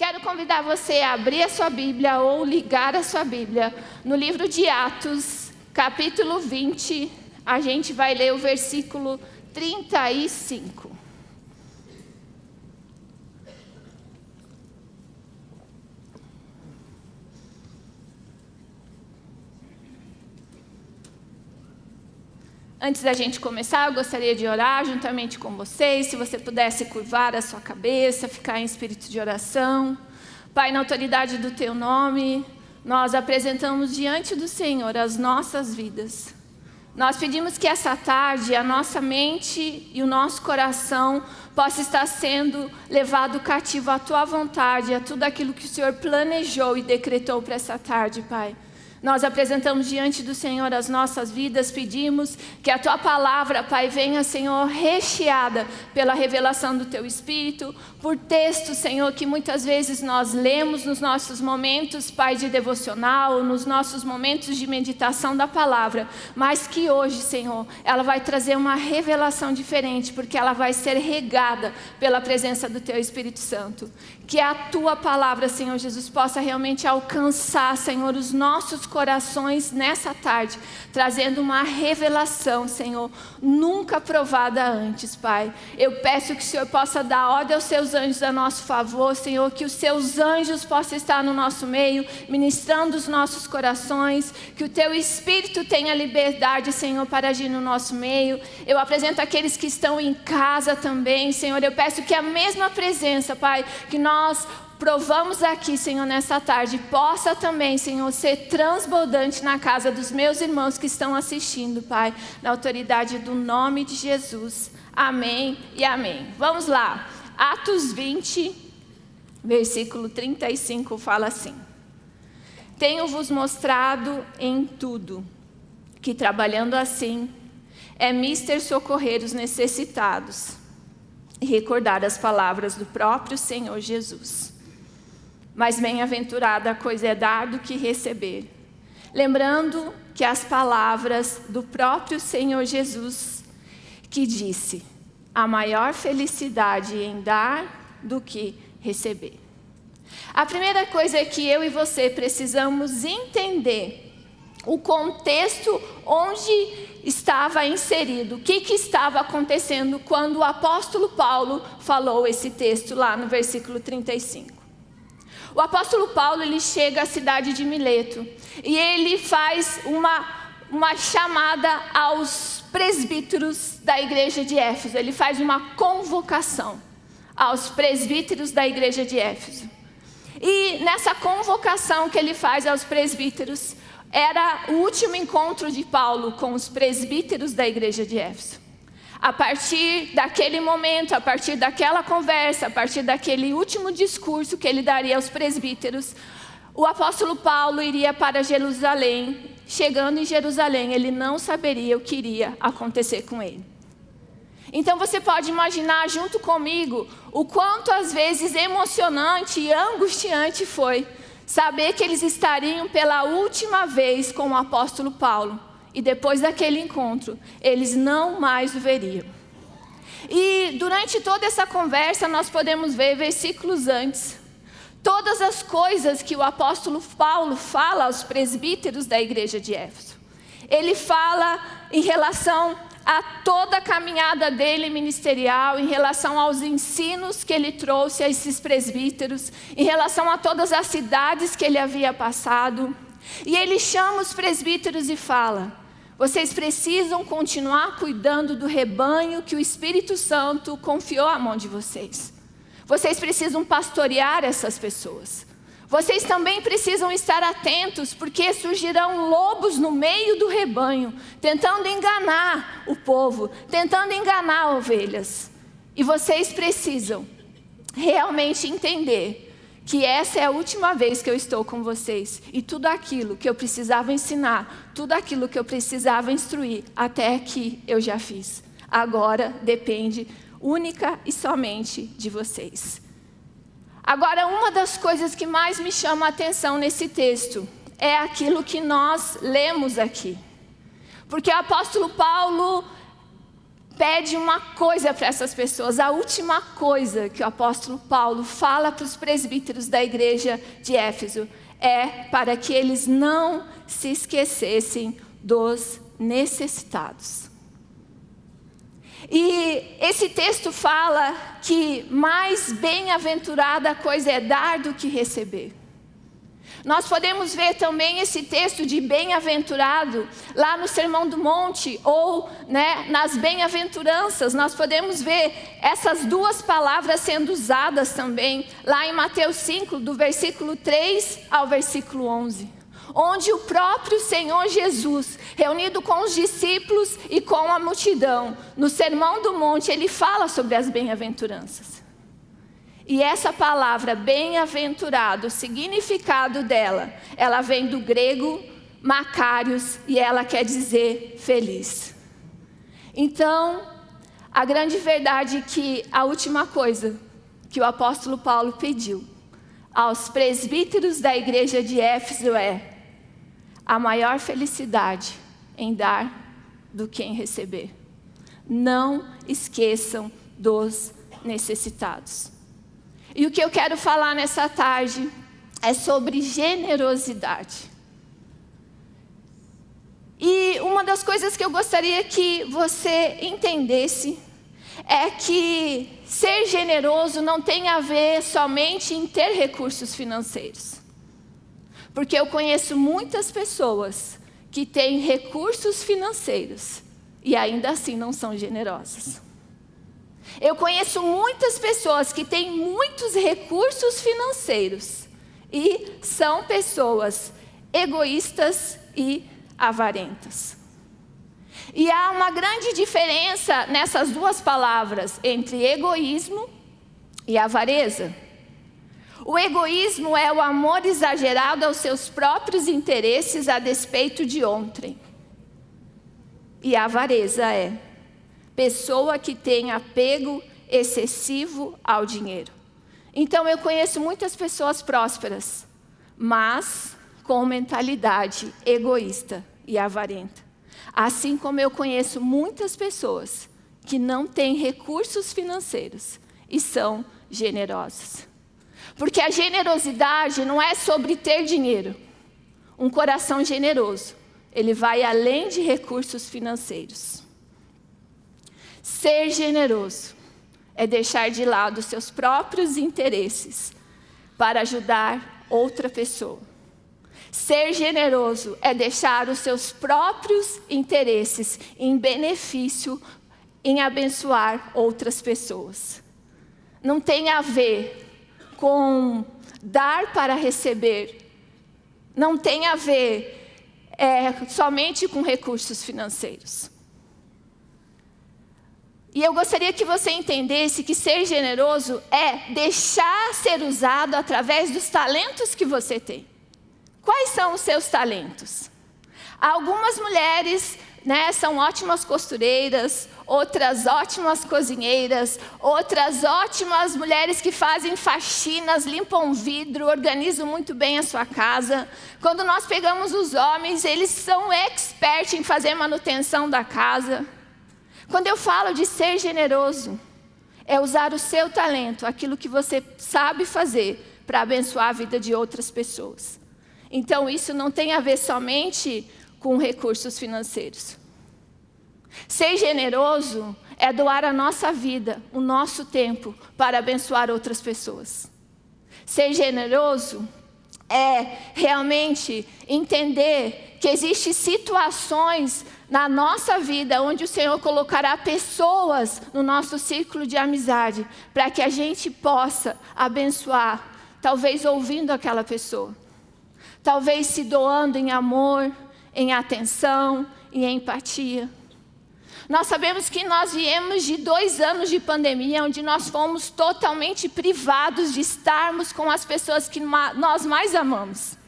Quero convidar você a abrir a sua Bíblia ou ligar a sua Bíblia no livro de Atos, capítulo 20. A gente vai ler o versículo 35. Antes da gente começar, eu gostaria de orar juntamente com vocês. Se você pudesse curvar a sua cabeça, ficar em espírito de oração. Pai, na autoridade do Teu nome, nós apresentamos diante do Senhor as nossas vidas. Nós pedimos que essa tarde a nossa mente e o nosso coração possa estar sendo levado cativo à Tua vontade, a tudo aquilo que o Senhor planejou e decretou para essa tarde, Pai. Nós apresentamos diante do Senhor as nossas vidas, pedimos que a Tua palavra, Pai, venha, Senhor, recheada pela revelação do Teu Espírito, por textos, Senhor, que muitas vezes nós lemos nos nossos momentos, Pai, de devocional, nos nossos momentos de meditação da palavra, mas que hoje, Senhor, ela vai trazer uma revelação diferente, porque ela vai ser regada pela presença do Teu Espírito Santo. Que a Tua palavra, Senhor Jesus, possa realmente alcançar, Senhor, os nossos corações nessa tarde, trazendo uma revelação, Senhor, nunca provada antes, Pai. Eu peço que o Senhor possa dar ordem aos seus anjos a nosso favor, Senhor, que os seus anjos possam estar no nosso meio, ministrando os nossos corações, que o Teu Espírito tenha liberdade, Senhor, para agir no nosso meio. Eu apresento aqueles que estão em casa também, Senhor, eu peço que a mesma presença, Pai, que nós provamos aqui, Senhor, nessa tarde, possa também, Senhor, ser transbordante na casa dos meus irmãos que estão assistindo, Pai, na autoridade do nome de Jesus. Amém e amém. Vamos lá. Atos 20, versículo 35 fala assim: Tenho-vos mostrado em tudo que trabalhando assim é mister socorrer os necessitados e recordar as palavras do próprio Senhor Jesus mas bem-aventurada a coisa é dar do que receber. Lembrando que as palavras do próprio Senhor Jesus, que disse, a maior felicidade em dar do que receber. A primeira coisa é que eu e você precisamos entender o contexto onde estava inserido, o que, que estava acontecendo quando o apóstolo Paulo falou esse texto lá no versículo 35. O apóstolo Paulo ele chega à cidade de Mileto e ele faz uma, uma chamada aos presbíteros da igreja de Éfeso. Ele faz uma convocação aos presbíteros da igreja de Éfeso. E nessa convocação que ele faz aos presbíteros, era o último encontro de Paulo com os presbíteros da igreja de Éfeso. A partir daquele momento, a partir daquela conversa, a partir daquele último discurso que ele daria aos presbíteros, o apóstolo Paulo iria para Jerusalém. Chegando em Jerusalém, ele não saberia o que iria acontecer com ele. Então você pode imaginar junto comigo o quanto às vezes emocionante e angustiante foi saber que eles estariam pela última vez com o apóstolo Paulo e depois daquele encontro, eles não mais o veriam. E durante toda essa conversa, nós podemos ver versículos antes, todas as coisas que o apóstolo Paulo fala aos presbíteros da igreja de Éfeso. Ele fala em relação a toda a caminhada dele ministerial, em relação aos ensinos que ele trouxe a esses presbíteros, em relação a todas as cidades que ele havia passado. E ele chama os presbíteros e fala: vocês precisam continuar cuidando do rebanho que o Espírito Santo confiou à mão de vocês. Vocês precisam pastorear essas pessoas. Vocês também precisam estar atentos, porque surgirão lobos no meio do rebanho, tentando enganar o povo, tentando enganar ovelhas. E vocês precisam realmente entender que essa é a última vez que eu estou com vocês e tudo aquilo que eu precisava ensinar, tudo aquilo que eu precisava instruir, até aqui eu já fiz. Agora depende única e somente de vocês. Agora, uma das coisas que mais me chama a atenção nesse texto é aquilo que nós lemos aqui. Porque o apóstolo Paulo pede uma coisa para essas pessoas. A última coisa que o apóstolo Paulo fala para os presbíteros da igreja de Éfeso é para que eles não se esquecessem dos necessitados. E esse texto fala que mais bem-aventurada coisa é dar do que receber. Nós podemos ver também esse texto de bem-aventurado lá no Sermão do Monte ou né, nas bem-aventuranças. Nós podemos ver essas duas palavras sendo usadas também lá em Mateus 5, do versículo 3 ao versículo 11 onde o próprio Senhor Jesus, reunido com os discípulos e com a multidão, no Sermão do Monte, ele fala sobre as bem-aventuranças. E essa palavra bem-aventurado, o significado dela, ela vem do grego macários e ela quer dizer feliz. Então, a grande verdade é que a última coisa que o apóstolo Paulo pediu aos presbíteros da igreja de Éfeso é a maior felicidade em dar do que em receber. Não esqueçam dos necessitados. E o que eu quero falar nessa tarde é sobre generosidade. E uma das coisas que eu gostaria que você entendesse é que ser generoso não tem a ver somente em ter recursos financeiros. Porque eu conheço muitas pessoas que têm recursos financeiros e ainda assim não são generosas. Eu conheço muitas pessoas que têm muitos recursos financeiros e são pessoas egoístas e avarentas. E há uma grande diferença nessas duas palavras entre egoísmo e avareza. O egoísmo é o amor exagerado aos seus próprios interesses a despeito de ontem. E a avareza é pessoa que tem apego excessivo ao dinheiro. Então eu conheço muitas pessoas prósperas, mas com mentalidade egoísta e avarenta. Assim como eu conheço muitas pessoas que não têm recursos financeiros e são generosas. Porque a generosidade não é sobre ter dinheiro. Um coração generoso, ele vai além de recursos financeiros. Ser generoso é deixar de lado seus próprios interesses para ajudar outra pessoa. Ser generoso é deixar os seus próprios interesses em benefício em abençoar outras pessoas. Não tem a ver com dar para receber. Não tem a ver é, somente com recursos financeiros. E eu gostaria que você entendesse que ser generoso é deixar ser usado através dos talentos que você tem. Quais são os seus talentos? Algumas mulheres né, são ótimas costureiras, outras ótimas cozinheiras, outras ótimas mulheres que fazem faxinas, limpam vidro, organizam muito bem a sua casa. Quando nós pegamos os homens, eles são expertos em fazer manutenção da casa. Quando eu falo de ser generoso, é usar o seu talento, aquilo que você sabe fazer, para abençoar a vida de outras pessoas. Então, isso não tem a ver somente com recursos financeiros. Ser generoso é doar a nossa vida, o nosso tempo, para abençoar outras pessoas. Ser generoso é realmente entender que existem situações na nossa vida onde o Senhor colocará pessoas no nosso círculo de amizade para que a gente possa abençoar, talvez ouvindo aquela pessoa, talvez se doando em amor, em atenção e em empatia. Nós sabemos que nós viemos de dois anos de pandemia, onde nós fomos totalmente privados de estarmos com as pessoas que nós mais amamos.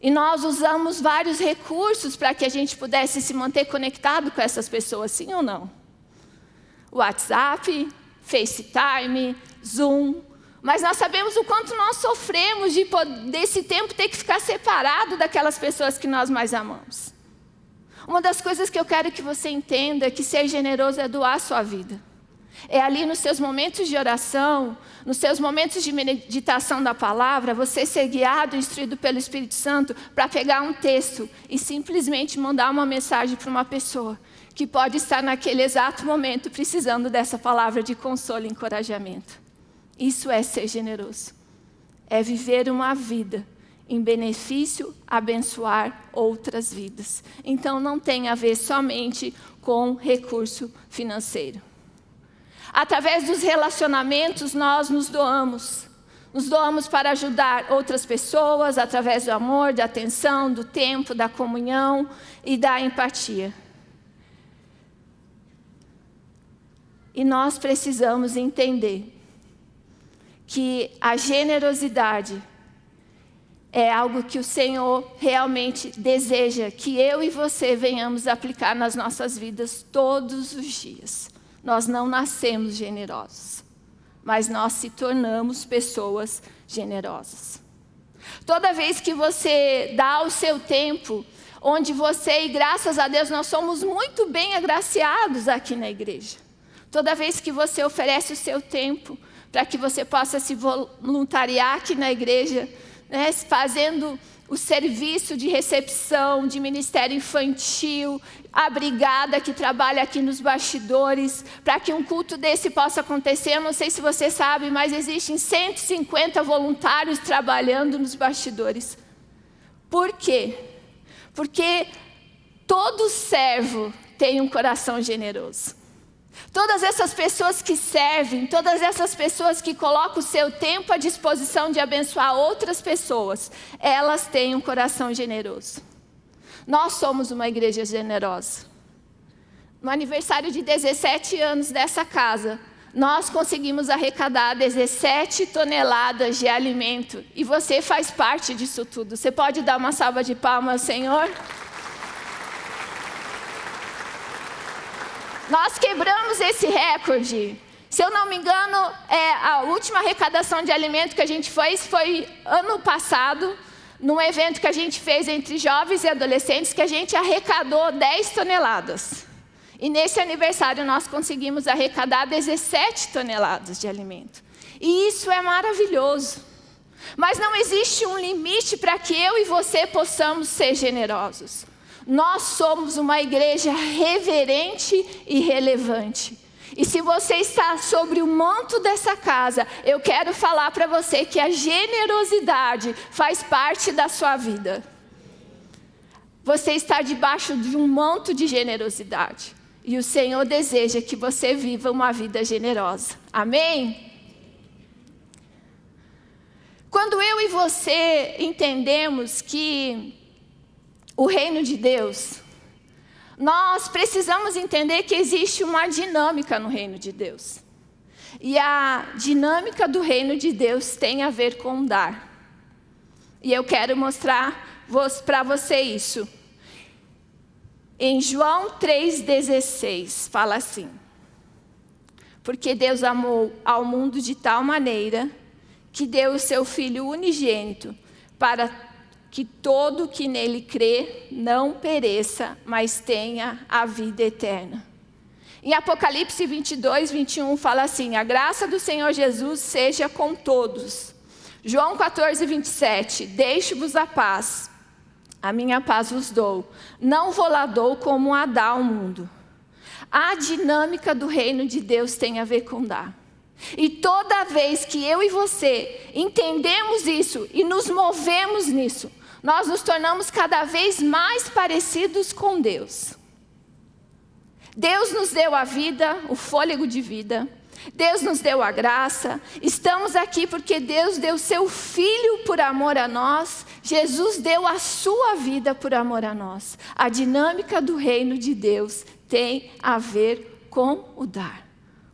E nós usamos vários recursos para que a gente pudesse se manter conectado com essas pessoas, sim ou não? WhatsApp, FaceTime, Zoom. Mas nós sabemos o quanto nós sofremos de desse tempo ter que ficar separado daquelas pessoas que nós mais amamos. Uma das coisas que eu quero que você entenda é que ser generoso é doar a sua vida. É ali nos seus momentos de oração, nos seus momentos de meditação da palavra, você ser guiado, instruído pelo Espírito Santo para pegar um texto e simplesmente mandar uma mensagem para uma pessoa que pode estar naquele exato momento precisando dessa palavra de consolo e encorajamento. Isso é ser generoso. É viver uma vida em benefício, abençoar outras vidas. Então não tem a ver somente com recurso financeiro. Através dos relacionamentos, nós nos doamos. Nos doamos para ajudar outras pessoas através do amor, da atenção, do tempo, da comunhão e da empatia. E nós precisamos entender que a generosidade é algo que o Senhor realmente deseja que eu e você venhamos aplicar nas nossas vidas todos os dias. Nós não nascemos generosos, mas nós se tornamos pessoas generosas. Toda vez que você dá o seu tempo, onde você, e graças a Deus, nós somos muito bem agraciados aqui na igreja. Toda vez que você oferece o seu tempo para que você possa se voluntariar aqui na igreja, né, fazendo o serviço de recepção, de ministério infantil, a brigada que trabalha aqui nos bastidores, para que um culto desse possa acontecer. Eu não sei se você sabe, mas existem 150 voluntários trabalhando nos bastidores. Por quê? Porque todo servo tem um coração generoso. Todas essas pessoas que servem, todas essas pessoas que colocam o seu tempo à disposição de abençoar outras pessoas, elas têm um coração generoso. Nós somos uma igreja generosa. No aniversário de 17 anos dessa casa, nós conseguimos arrecadar 17 toneladas de alimento. E você faz parte disso tudo. Você pode dar uma salva de palmas, Senhor? Nós quebramos esse recorde. Se eu não me engano, é, a última arrecadação de alimento que a gente fez foi ano passado, num evento que a gente fez entre jovens e adolescentes, que a gente arrecadou 10 toneladas. E nesse aniversário nós conseguimos arrecadar 17 toneladas de alimento. E isso é maravilhoso. Mas não existe um limite para que eu e você possamos ser generosos. Nós somos uma igreja reverente e relevante. E se você está sobre o manto dessa casa, eu quero falar para você que a generosidade faz parte da sua vida. Você está debaixo de um manto de generosidade. E o Senhor deseja que você viva uma vida generosa. Amém? Quando eu e você entendemos que o reino de Deus, nós precisamos entender que existe uma dinâmica no reino de Deus. E a dinâmica do reino de Deus tem a ver com dar. E eu quero mostrar para você isso. Em João 3,16, fala assim: Porque Deus amou ao mundo de tal maneira que deu o seu Filho unigênito para que todo que nele crê não pereça, mas tenha a vida eterna. Em Apocalipse 22, 21 fala assim: A graça do Senhor Jesus seja com todos. João 14, 27, Deixe-vos a paz, a minha paz vos dou, não vou lá dou como a dá ao mundo. A dinâmica do reino de Deus tem a ver com dar. E toda vez que eu e você entendemos isso e nos movemos nisso, nós nos tornamos cada vez mais parecidos com Deus. Deus nos deu a vida, o fôlego de vida. Deus nos deu a graça. Estamos aqui porque Deus deu seu Filho por amor a nós. Jesus deu a sua vida por amor a nós. A dinâmica do reino de Deus tem a ver com o dar,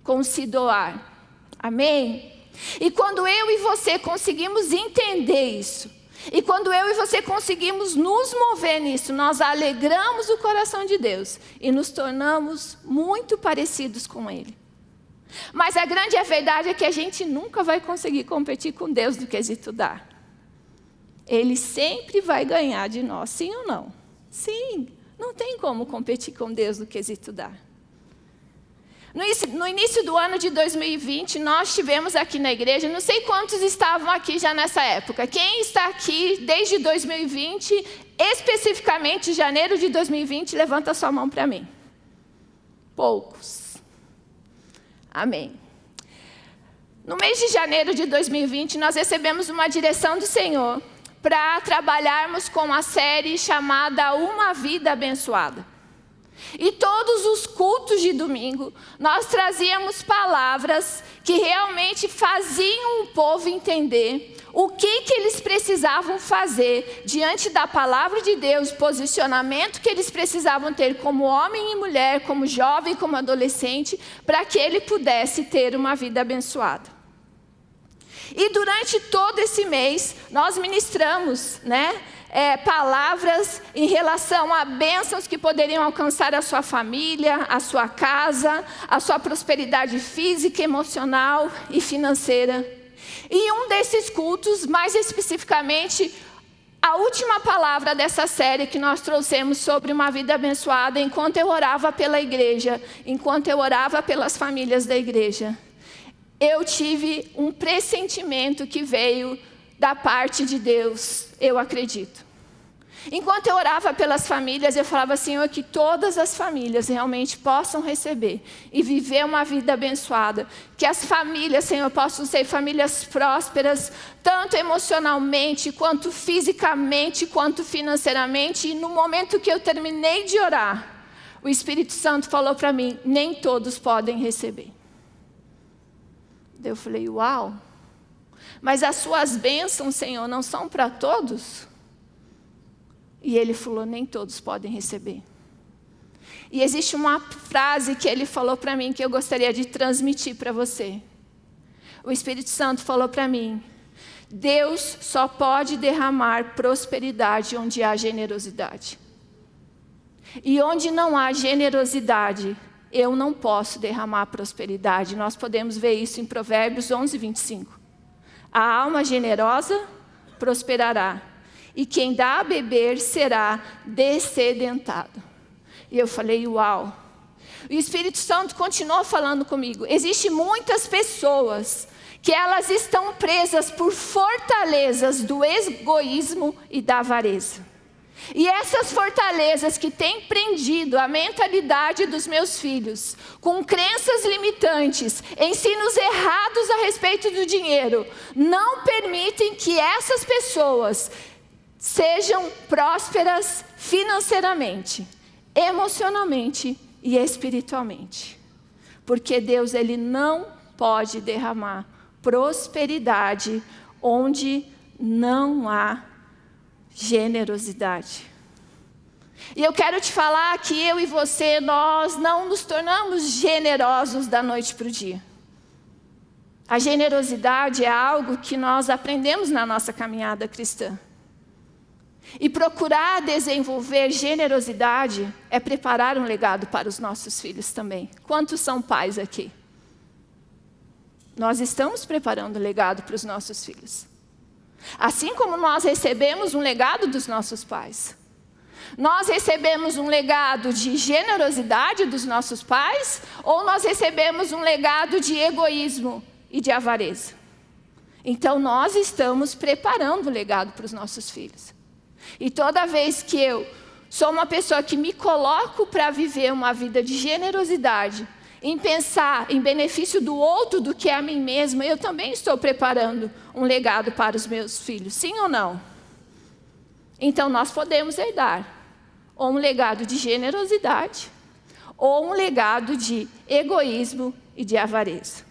com se doar. Amém? E quando eu e você conseguimos entender isso, e quando eu e você conseguimos nos mover nisso, nós alegramos o coração de Deus e nos tornamos muito parecidos com Ele. Mas a grande verdade é que a gente nunca vai conseguir competir com Deus no quesito dar. Ele sempre vai ganhar de nós, sim ou não? Sim, Não tem como competir com Deus no quesito dar. No início, do ano de 2020, nós tivemos aqui na igreja, não sei quantos estavam aqui já nessa época. Quem está aqui desde 2020, especificamente janeiro de 2020, levanta sua mão para mim. Poucos. Amém. No mês de janeiro de 2020, nós recebemos uma direção do Senhor para trabalharmos com a série chamada Uma Vida Abençoada. E todos os cultos de domingo, nós trazíamos palavras que realmente faziam o povo entender o que, que eles precisavam fazer diante da palavra de Deus, posicionamento que eles precisavam ter como homem e mulher, como jovem, como adolescente, para que ele pudesse ter uma vida abençoada. E durante todo esse mês, nós ministramos, né? É, palavras em relação a bênçãos que poderiam alcançar a sua família, a sua casa, a sua prosperidade física, emocional e financeira. E um desses cultos, mais especificamente, a última palavra dessa série que nós trouxemos sobre uma vida abençoada, enquanto eu orava pela igreja, enquanto eu orava pelas famílias da igreja, eu tive um pressentimento que veio da parte de Deus, eu acredito. Enquanto eu orava pelas famílias, eu falava, Senhor, que todas as famílias realmente possam receber e viver uma vida abençoada. Que as famílias, Senhor, possam ser famílias prósperas, tanto emocionalmente, quanto fisicamente, quanto financeiramente. E no momento que eu terminei de orar, o Espírito Santo falou para mim, nem todos podem receber. Eu falei, uau! Mas as suas bênçãos, Senhor, não são para todos? E ele falou, nem todos podem receber. E existe uma frase que ele falou para mim que eu gostaria de transmitir para você. O Espírito Santo falou para mim, Deus só pode derramar prosperidade onde há generosidade. E onde não há generosidade, eu não posso derramar prosperidade. Nós podemos ver isso em Provérbios 11, 25. A alma generosa prosperará, e quem dá a beber será descedentado. E eu falei, uau. O Espírito Santo continuou falando comigo. Existem muitas pessoas que elas estão presas por fortalezas do egoísmo e da avareza. E essas fortalezas que têm prendido a mentalidade dos meus filhos, com crenças limitantes, ensinos errados a respeito do dinheiro, não permitem que essas pessoas sejam prósperas financeiramente, emocionalmente e espiritualmente. Porque Deus ele não pode derramar prosperidade onde não há generosidade. E eu quero te falar que eu e você, nós não nos tornamos generosos da noite para o dia. A generosidade é algo que nós aprendemos na nossa caminhada cristã. E procurar desenvolver generosidade é preparar um legado para os nossos filhos também. Quantos são pais aqui? Nós estamos preparando um legado para os nossos filhos. Assim como nós recebemos um legado dos nossos pais. Nós recebemos um legado de generosidade dos nossos pais ou nós recebemos um legado de egoísmo e de avareza? Então nós estamos preparando o legado para os nossos filhos. E toda vez que eu sou uma pessoa que me coloco para viver uma vida de generosidade, em pensar em benefício do outro do que a mim mesma, eu também estou preparando um legado para os meus filhos, sim ou não? Então nós podemos herdar ou um legado de generosidade, ou um legado de egoísmo e de avareza.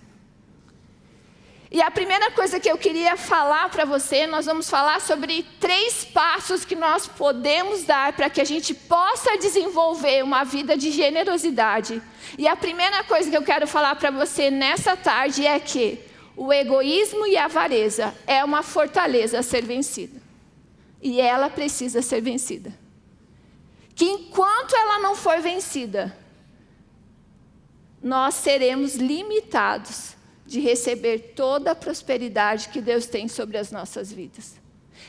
E a primeira coisa que eu queria falar para você, nós vamos falar sobre três passos que nós podemos dar para que a gente possa desenvolver uma vida de generosidade. E a primeira coisa que eu quero falar para você nessa tarde é que o egoísmo e a avareza é uma fortaleza a ser vencida. E ela precisa ser vencida. Que enquanto ela não for vencida, nós seremos limitados de receber toda a prosperidade que Deus tem sobre as nossas vidas.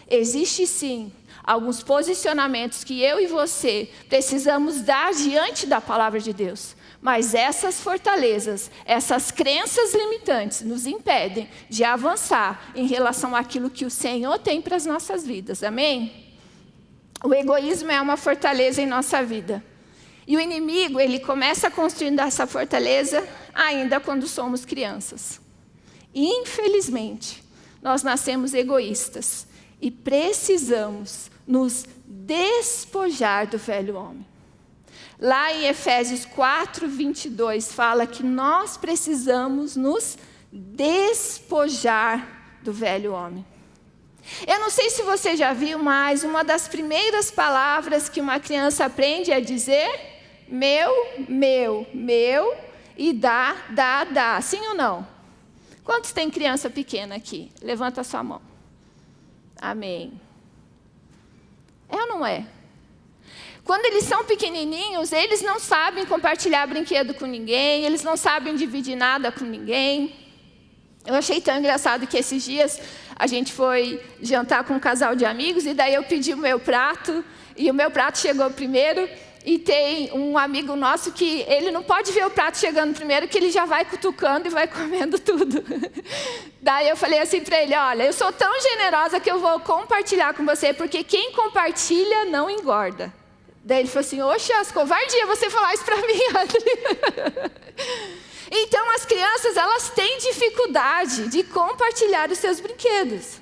Existe sim alguns posicionamentos que eu e você precisamos dar diante da palavra de Deus. Mas essas fortalezas, essas crenças limitantes nos impedem de avançar em relação àquilo que o Senhor tem para as nossas vidas. Amém? O egoísmo é uma fortaleza em nossa vida. E o inimigo, ele começa construindo essa fortaleza ainda quando somos crianças. Infelizmente, nós nascemos egoístas e precisamos nos despojar do velho homem. Lá em Efésios 4, 22, fala que nós precisamos nos despojar do velho homem. Eu não sei se você já viu, mas uma das primeiras palavras que uma criança aprende é dizer meu, meu, meu e dá, dá, dá. Sim ou não? Quantos tem criança pequena aqui? Levanta a sua mão. Amém. É ou não é? Quando eles são pequenininhos, eles não sabem compartilhar brinquedo com ninguém, eles não sabem dividir nada com ninguém. Eu achei tão engraçado que esses dias a gente foi jantar com um casal de amigos e daí eu pedi o meu prato e o meu prato chegou primeiro e tem um amigo nosso que ele não pode ver o prato chegando primeiro, que ele já vai cutucando e vai comendo tudo. Daí eu falei assim para ele, olha, eu sou tão generosa que eu vou compartilhar com você, porque quem compartilha não engorda. Daí ele falou assim, oxe, as covardia você falar isso para mim, então as crianças, elas têm dificuldade de compartilhar os seus brinquedos.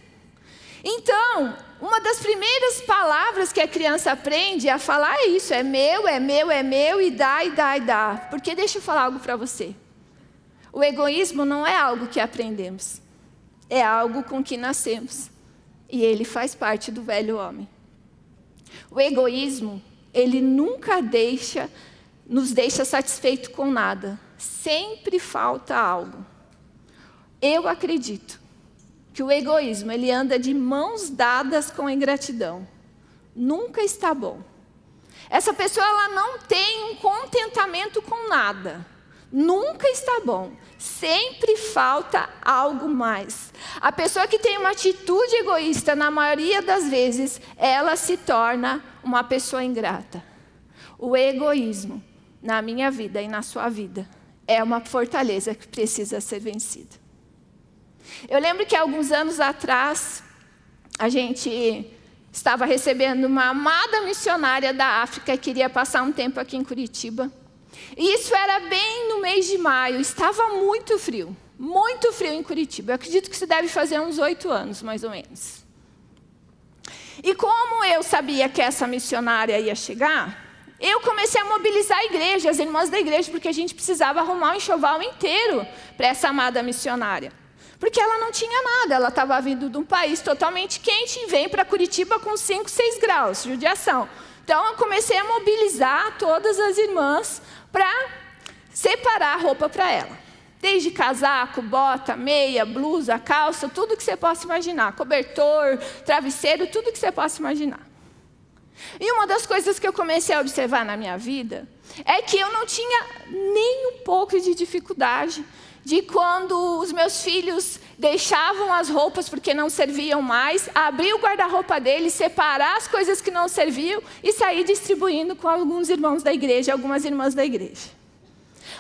Então, uma das primeiras palavras que a criança aprende a falar é isso, é meu, é meu, é meu, e dá, e dá, e dá. Porque deixa eu falar algo para você. O egoísmo não é algo que aprendemos, é algo com que nascemos. E ele faz parte do velho homem. O egoísmo ele nunca deixa, nos deixa satisfeito com nada. Sempre falta algo. Eu acredito que o egoísmo ele anda de mãos dadas com a ingratidão. Nunca está bom. Essa pessoa ela não tem um contentamento com nada. Nunca está bom. Sempre falta algo mais. A pessoa que tem uma atitude egoísta, na maioria das vezes, ela se torna uma pessoa ingrata. O egoísmo, na minha vida e na sua vida, é uma fortaleza que precisa ser vencida. Eu lembro que alguns anos atrás, a gente estava recebendo uma amada missionária da África que queria passar um tempo aqui em Curitiba. E isso era bem no mês de maio, estava muito frio, muito frio em Curitiba. Eu acredito que isso deve fazer uns oito anos, mais ou menos. E como eu sabia que essa missionária ia chegar, eu comecei a mobilizar a igreja, as irmãs da igreja, porque a gente precisava arrumar um enxoval inteiro para essa amada missionária. Porque ela não tinha nada, ela estava vindo de um país totalmente quente e vem para Curitiba com 5, 6 graus, judiação. Então eu comecei a mobilizar todas as irmãs para separar a roupa para ela. Desde casaco, bota, meia, blusa, calça, tudo que você possa imaginar. Cobertor, travesseiro, tudo que você possa imaginar. E uma das coisas que eu comecei a observar na minha vida é que eu não tinha nem um pouco de dificuldade de quando os meus filhos deixavam as roupas porque não serviam mais, abrir o guarda-roupa deles, separar as coisas que não serviam e sair distribuindo com alguns irmãos da igreja, algumas irmãs da igreja.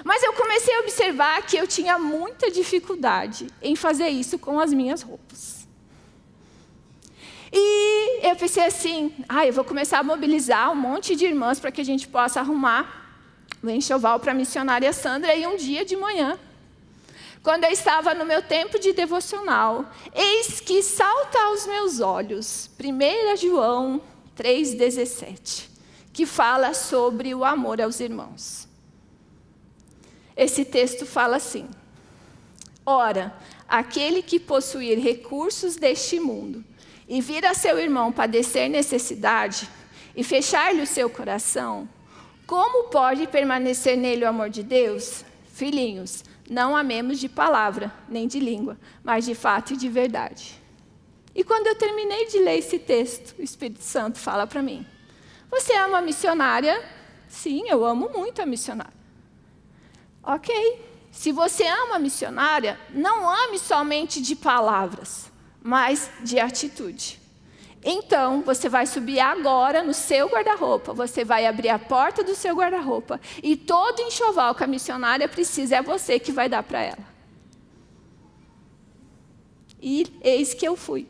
Mas eu comecei a observar que eu tinha muita dificuldade em fazer isso com as minhas roupas. E eu pensei assim, ah, eu vou começar a mobilizar um monte de irmãs para que a gente possa arrumar o enxoval para a missionária Sandra e um dia de manhã quando eu estava no meu tempo de devocional, eis que salta aos meus olhos 1 João 3,17, que fala sobre o amor aos irmãos. Esse texto fala assim: Ora, aquele que possuir recursos deste mundo e vir a seu irmão padecer necessidade e fechar-lhe o seu coração, como pode permanecer nele o amor de Deus? Filhinhos, não amemos de palavra, nem de língua, mas de fato e de verdade. E quando eu terminei de ler esse texto, o Espírito Santo fala para mim: Você ama a missionária? Sim, eu amo muito a missionária. Ok. Se você ama a missionária, não ame somente de palavras, mas de atitude. Então, você vai subir agora no seu guarda-roupa, você vai abrir a porta do seu guarda-roupa e todo enxoval que a missionária precisa é você que vai dar para ela. E eis que eu fui.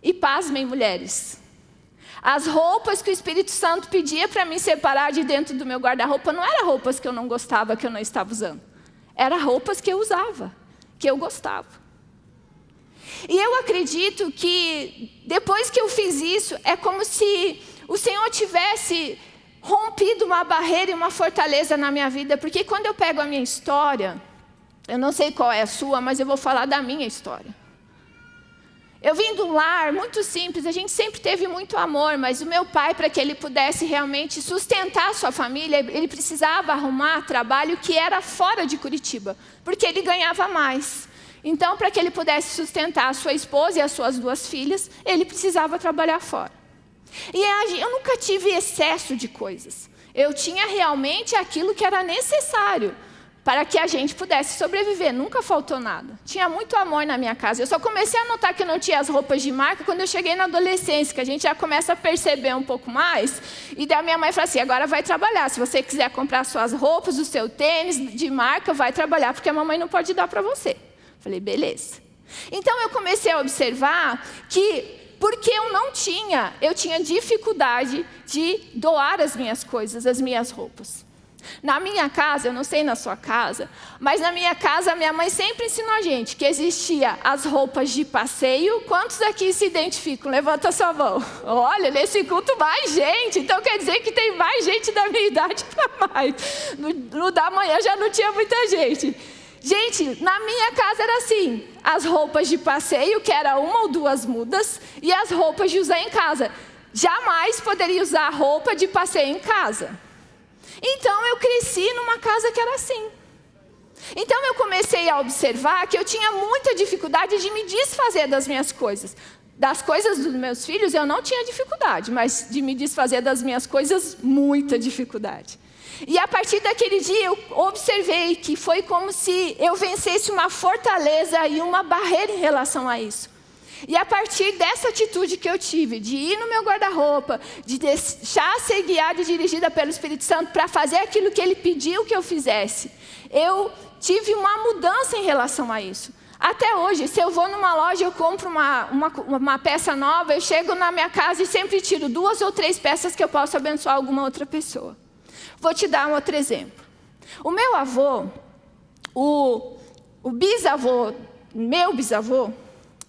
E pasmem, mulheres. As roupas que o Espírito Santo pedia para me separar de dentro do meu guarda-roupa não eram roupas que eu não gostava, que eu não estava usando. Eram roupas que eu usava, que eu gostava. E eu acredito que depois que eu fiz isso, é como se o Senhor tivesse rompido uma barreira e uma fortaleza na minha vida. Porque quando eu pego a minha história, eu não sei qual é a sua, mas eu vou falar da minha história. Eu vim de um lar muito simples, a gente sempre teve muito amor, mas o meu pai, para que ele pudesse realmente sustentar a sua família, ele precisava arrumar trabalho que era fora de Curitiba, porque ele ganhava mais. Então, para que ele pudesse sustentar a sua esposa e as suas duas filhas, ele precisava trabalhar fora. E eu nunca tive excesso de coisas. Eu tinha realmente aquilo que era necessário para que a gente pudesse sobreviver. Nunca faltou nada. Tinha muito amor na minha casa. Eu só comecei a notar que não tinha as roupas de marca quando eu cheguei na adolescência, que a gente já começa a perceber um pouco mais. E daí a minha mãe falou assim, agora vai trabalhar. Se você quiser comprar suas roupas, o seu tênis de marca, vai trabalhar, porque a mamãe não pode dar para você. Falei, beleza. Então eu comecei a observar que porque eu não tinha, eu tinha dificuldade de doar as minhas coisas, as minhas roupas. Na minha casa, eu não sei na sua casa, mas na minha casa, minha mãe sempre ensinou a gente que existia as roupas de passeio. Quantos aqui se identificam? Levanta sua mão. Olha, nesse culto mais gente. Então quer dizer que tem mais gente da minha idade para mais. No, no da manhã já não tinha muita gente. Gente, na minha casa era assim: as roupas de passeio, que era uma ou duas mudas, e as roupas de usar em casa. Jamais poderia usar roupa de passeio em casa. Então eu cresci numa casa que era assim. Então eu comecei a observar que eu tinha muita dificuldade de me desfazer das minhas coisas. Das coisas dos meus filhos eu não tinha dificuldade, mas de me desfazer das minhas coisas, muita dificuldade. E a partir daquele dia eu observei que foi como se eu vencesse uma fortaleza e uma barreira em relação a isso. E a partir dessa atitude que eu tive, de ir no meu guarda-roupa, de deixar ser guiada e dirigida pelo Espírito Santo para fazer aquilo que ele pediu que eu fizesse, eu tive uma mudança em relação a isso. Até hoje, se eu vou numa loja, eu compro uma, uma, uma peça nova, eu chego na minha casa e sempre tiro duas ou três peças que eu posso abençoar alguma outra pessoa. Vou te dar um outro exemplo. O meu avô, o, o bisavô, meu bisavô,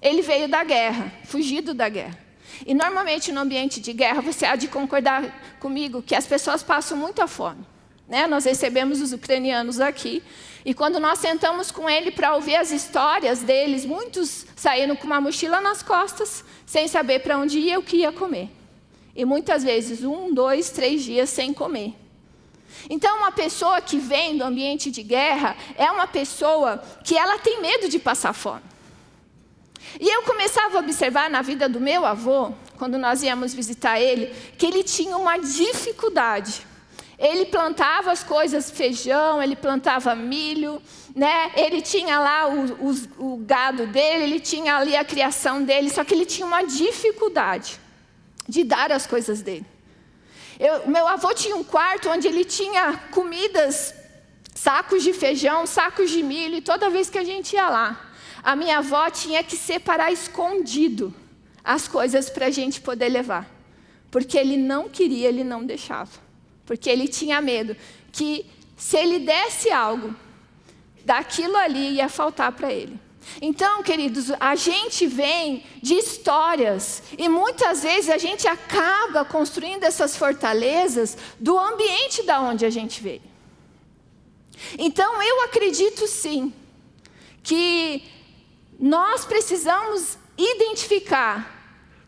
ele veio da guerra, fugido da guerra. E normalmente no ambiente de guerra, você há de concordar comigo que as pessoas passam muita fome. Né? Nós recebemos os ucranianos aqui, e quando nós sentamos com ele para ouvir as histórias deles, muitos saíram com uma mochila nas costas, sem saber para onde ia o que ia comer. E muitas vezes, um, dois, três dias sem comer. Então, uma pessoa que vem do ambiente de guerra é uma pessoa que ela tem medo de passar fome. E eu começava a observar na vida do meu avô, quando nós íamos visitar ele, que ele tinha uma dificuldade. Ele plantava as coisas, feijão, ele plantava milho, né? ele tinha lá o, o, o gado dele, ele tinha ali a criação dele, só que ele tinha uma dificuldade de dar as coisas dele. Eu, meu avô tinha um quarto onde ele tinha comidas, sacos de feijão, sacos de milho, e toda vez que a gente ia lá, a minha avó tinha que separar escondido as coisas para a gente poder levar. Porque ele não queria, ele não deixava. Porque ele tinha medo que se ele desse algo, daquilo ali ia faltar para ele. Então, queridos, a gente vem de histórias e muitas vezes a gente acaba construindo essas fortalezas do ambiente da onde a gente veio. Então, eu acredito sim que nós precisamos identificar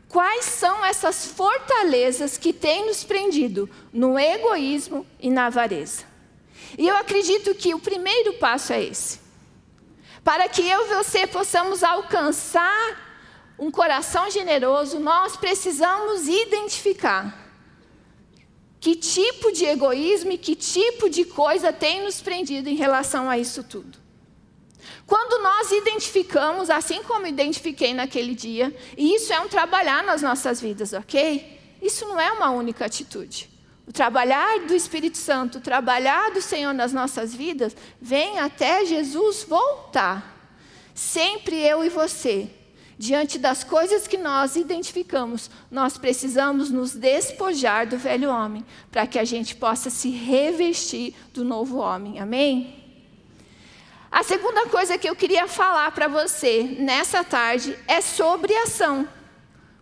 quais são essas fortalezas que têm nos prendido no egoísmo e na avareza. E eu acredito que o primeiro passo é esse. Para que eu e você possamos alcançar um coração generoso, nós precisamos identificar que tipo de egoísmo e que tipo de coisa tem nos prendido em relação a isso tudo. Quando nós identificamos, assim como identifiquei naquele dia, e isso é um trabalhar nas nossas vidas, ok? Isso não é uma única atitude. O trabalhar do Espírito Santo, o trabalhar do Senhor nas nossas vidas, vem até Jesus voltar. Sempre eu e você, diante das coisas que nós identificamos, nós precisamos nos despojar do velho homem, para que a gente possa se revestir do novo homem. Amém? A segunda coisa que eu queria falar para você nessa tarde é sobre ação.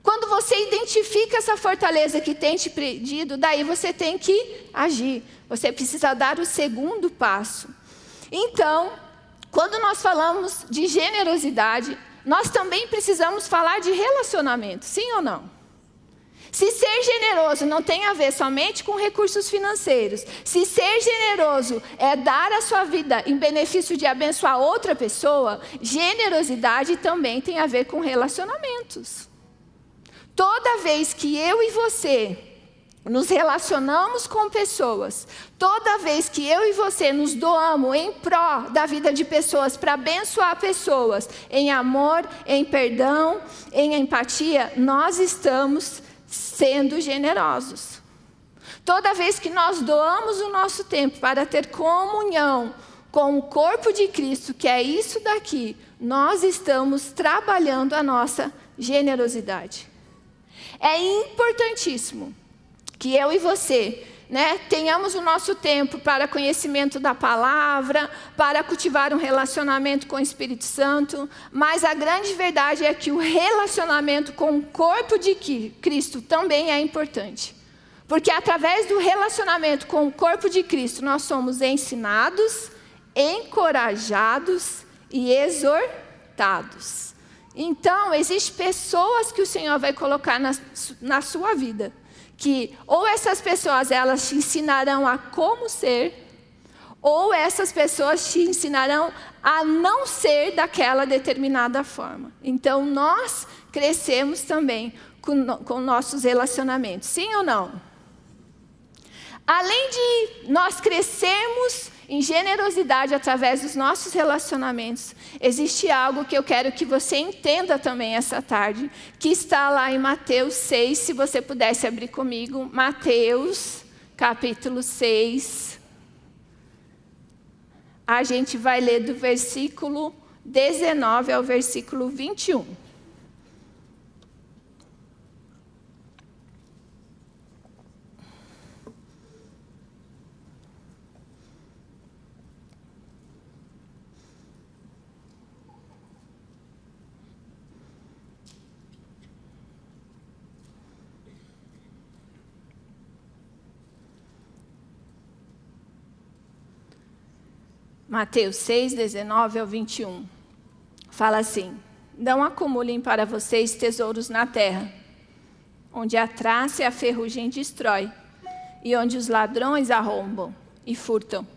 Quando você identifica essa fortaleza que tem te pedido, daí você tem que agir. Você precisa dar o segundo passo. Então, quando nós falamos de generosidade, nós também precisamos falar de relacionamento, sim ou não? Se ser generoso não tem a ver somente com recursos financeiros, se ser generoso é dar a sua vida em benefício de abençoar outra pessoa, generosidade também tem a ver com relacionamentos. Toda vez que eu e você nos relacionamos com pessoas, toda vez que eu e você nos doamos em pró da vida de pessoas, para abençoar pessoas, em amor, em perdão, em empatia, nós estamos sendo generosos. Toda vez que nós doamos o nosso tempo para ter comunhão com o corpo de Cristo, que é isso daqui, nós estamos trabalhando a nossa generosidade. É importantíssimo que eu e você né, tenhamos o nosso tempo para conhecimento da palavra, para cultivar um relacionamento com o Espírito Santo, mas a grande verdade é que o relacionamento com o corpo de Cristo também é importante. Porque através do relacionamento com o corpo de Cristo, nós somos ensinados, encorajados e exortados. Então, existem pessoas que o Senhor vai colocar na, na sua vida que ou essas pessoas elas te ensinarão a como ser, ou essas pessoas te ensinarão a não ser daquela determinada forma. Então, nós crescemos também com, com nossos relacionamentos, sim ou não? Além de nós crescermos em generosidade através dos nossos relacionamentos, existe algo que eu quero que você entenda também essa tarde, que está lá em Mateus 6, se você pudesse abrir comigo, Mateus, capítulo 6. A gente vai ler do versículo 19 ao versículo 21. Mateus 6, 19 ao 21. Fala assim: Não acumulem para vocês tesouros na terra, onde a traça e a ferrugem destrói, e onde os ladrões arrombam e furtam.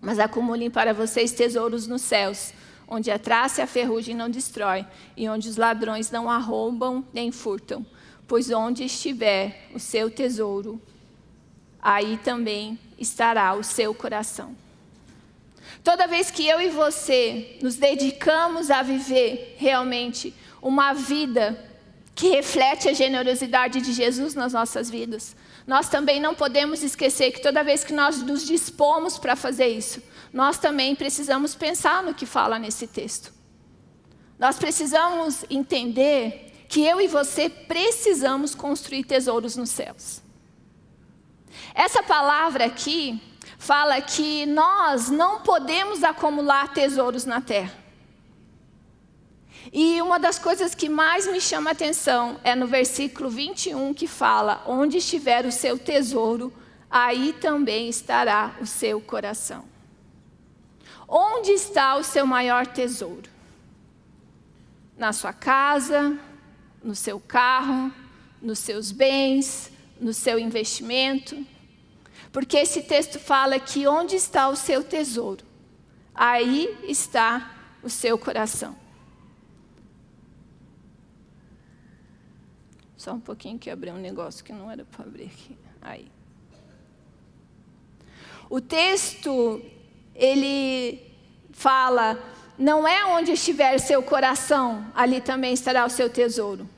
Mas acumulem para vocês tesouros nos céus, onde a traça e a ferrugem não destrói, e onde os ladrões não arrombam nem furtam. Pois onde estiver o seu tesouro, aí também estará o seu coração. Toda vez que eu e você nos dedicamos a viver realmente uma vida que reflete a generosidade de Jesus nas nossas vidas, nós também não podemos esquecer que toda vez que nós nos dispomos para fazer isso, nós também precisamos pensar no que fala nesse texto. Nós precisamos entender que eu e você precisamos construir tesouros nos céus. Essa palavra aqui, fala que nós não podemos acumular tesouros na terra. E uma das coisas que mais me chama a atenção é no versículo 21 que fala: Onde estiver o seu tesouro, aí também estará o seu coração. Onde está o seu maior tesouro? Na sua casa, no seu carro, nos seus bens, no seu investimento? Porque esse texto fala que onde está o seu tesouro, aí está o seu coração. Só um pouquinho que abri um negócio que não era para abrir aqui. Aí. O texto, ele fala não é onde estiver seu coração, ali também estará o seu tesouro.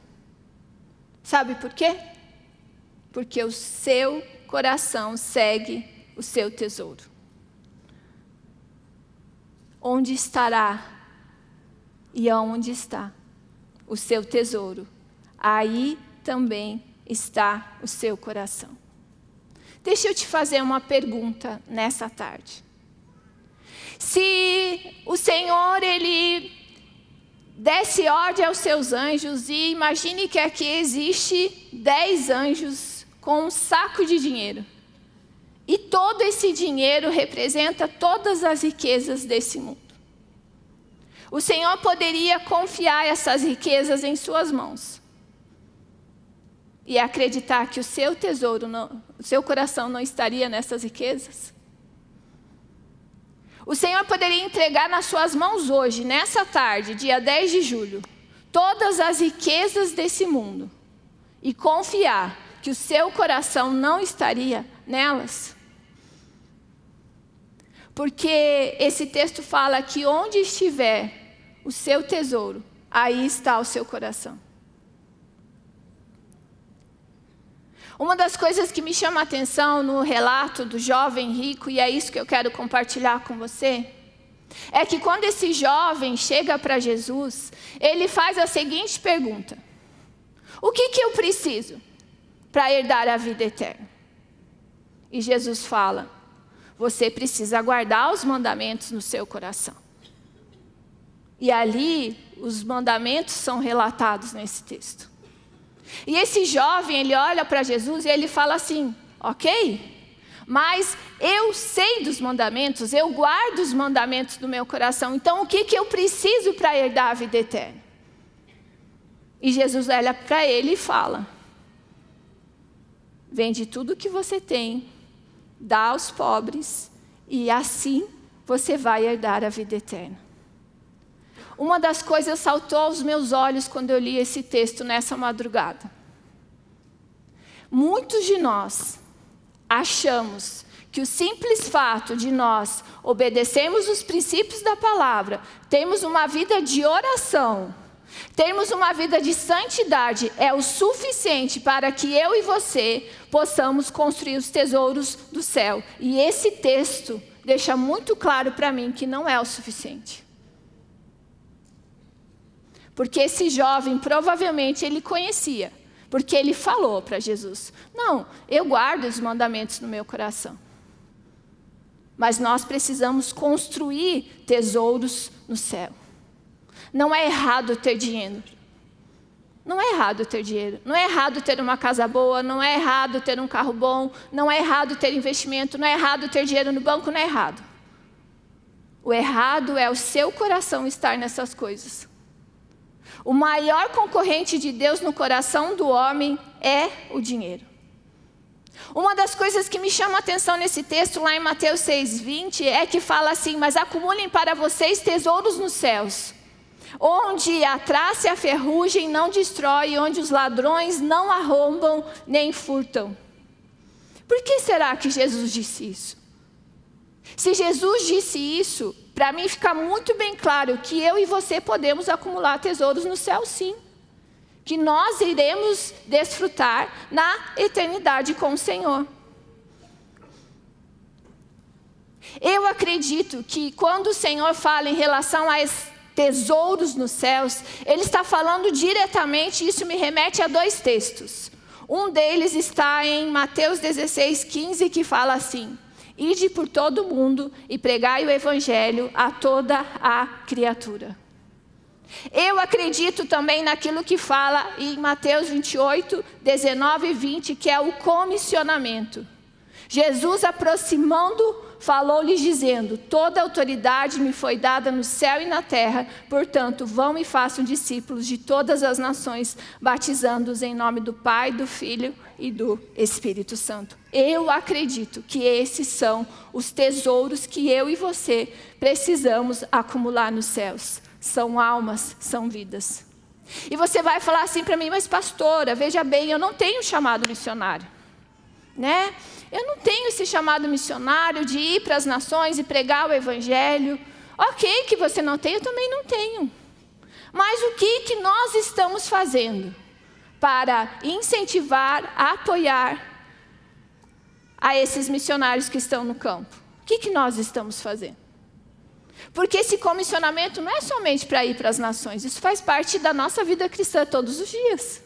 Sabe por quê? Porque o seu coração segue o seu tesouro. Onde estará e aonde está o seu tesouro, aí também está o seu coração. Deixa eu te fazer uma pergunta nessa tarde. Se o Senhor, Ele desse ordem aos seus anjos e imagine que aqui existe dez anjos com um saco de dinheiro. E todo esse dinheiro representa todas as riquezas desse mundo. O Senhor poderia confiar essas riquezas em suas mãos. E acreditar que o seu tesouro, o seu coração não estaria nessas riquezas? O Senhor poderia entregar nas suas mãos hoje, nessa tarde, dia 10 de julho, todas as riquezas desse mundo e confiar que o seu coração não estaria nelas? Porque esse texto fala que onde estiver o seu tesouro, aí está o seu coração. Uma das coisas que me chama a atenção no relato do jovem rico, e é isso que eu quero compartilhar com você, é que quando esse jovem chega para Jesus, ele faz a seguinte pergunta: O que, que eu preciso para herdar a vida eterna? E Jesus fala: Você precisa guardar os mandamentos no seu coração. E ali, os mandamentos são relatados nesse texto. E esse jovem, ele olha para Jesus e ele fala assim, ok, mas eu sei dos mandamentos, eu guardo os mandamentos do meu coração, então o que, que eu preciso para herdar a vida eterna? E Jesus olha para ele e fala, vende tudo o que você tem, dá aos pobres, e assim você vai herdar a vida eterna. Uma das coisas saltou aos meus olhos quando eu li esse texto nessa madrugada. Muitos de nós achamos que o simples fato de nós obedecermos os princípios da palavra, termos uma vida de oração, termos uma vida de santidade é o suficiente para que eu e você possamos construir os tesouros do céu. E esse texto deixa muito claro para mim que não é o suficiente. Porque esse jovem, provavelmente, ele conhecia. Porque ele falou para Jesus, não, eu guardo os mandamentos no meu coração. Mas nós precisamos construir tesouros no céu. Não é errado ter dinheiro. Não é errado ter dinheiro. Não é errado ter uma casa boa. Não é errado ter um carro bom. Não é errado ter investimento. Não é errado ter dinheiro no banco. Não é errado. O errado é o seu coração estar nessas coisas. O maior concorrente de Deus no coração do homem é o dinheiro. Uma das coisas que me chama a atenção nesse texto, lá em Mateus 6,20, é que fala assim, mas acumulem para vocês tesouros nos céus, onde a traça e a ferrugem não destrói, onde os ladrões não arrombam nem furtam. Por que será que Jesus disse isso? Se Jesus disse isso, para mim fica muito bem claro que eu e você podemos acumular tesouros no céu sim. Que nós iremos desfrutar na eternidade com o Senhor. Eu acredito que quando o Senhor fala em relação a tesouros nos céus, Ele está falando diretamente, isso me remete a dois textos. Um deles está em Mateus 16, 15, que fala assim, Ide por todo o mundo e pregai o evangelho a toda a criatura. Eu acredito também naquilo que fala em Mateus 28, 19 e 20, que é o comissionamento. Jesus aproximando falou-lhes dizendo, toda autoridade me foi dada no céu e na terra, portanto, vão e façam discípulos de todas as nações, batizando-os em nome do Pai, do Filho e do Espírito Santo. Eu acredito que esses são os tesouros que eu e você precisamos acumular nos céus. São almas, são vidas. E você vai falar assim para mim, mas pastora, veja bem, eu não tenho chamado missionário. Né? Eu não tenho esse chamado missionário de ir para as nações e pregar o evangelho. Ok, que você não tem, eu também não tenho. Mas o que, que nós estamos fazendo para incentivar, apoiar a esses missionários que estão no campo? O que, que nós estamos fazendo? Porque esse comissionamento não é somente para ir para as nações, isso faz parte da nossa vida cristã todos os dias.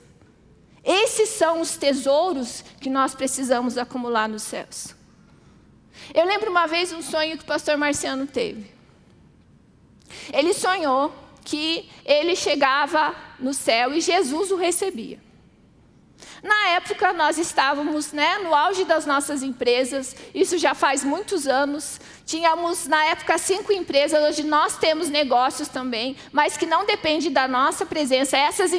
Esses são os tesouros que nós precisamos acumular nos céus. Eu lembro uma vez um sonho que o pastor Marciano teve. Ele sonhou que ele chegava no céu e Jesus o recebia. Na época, nós estávamos né, no auge das nossas empresas, isso já faz muitos anos. Tínhamos, na época, cinco empresas, hoje nós temos negócios também, mas que não depende da nossa presença. Essas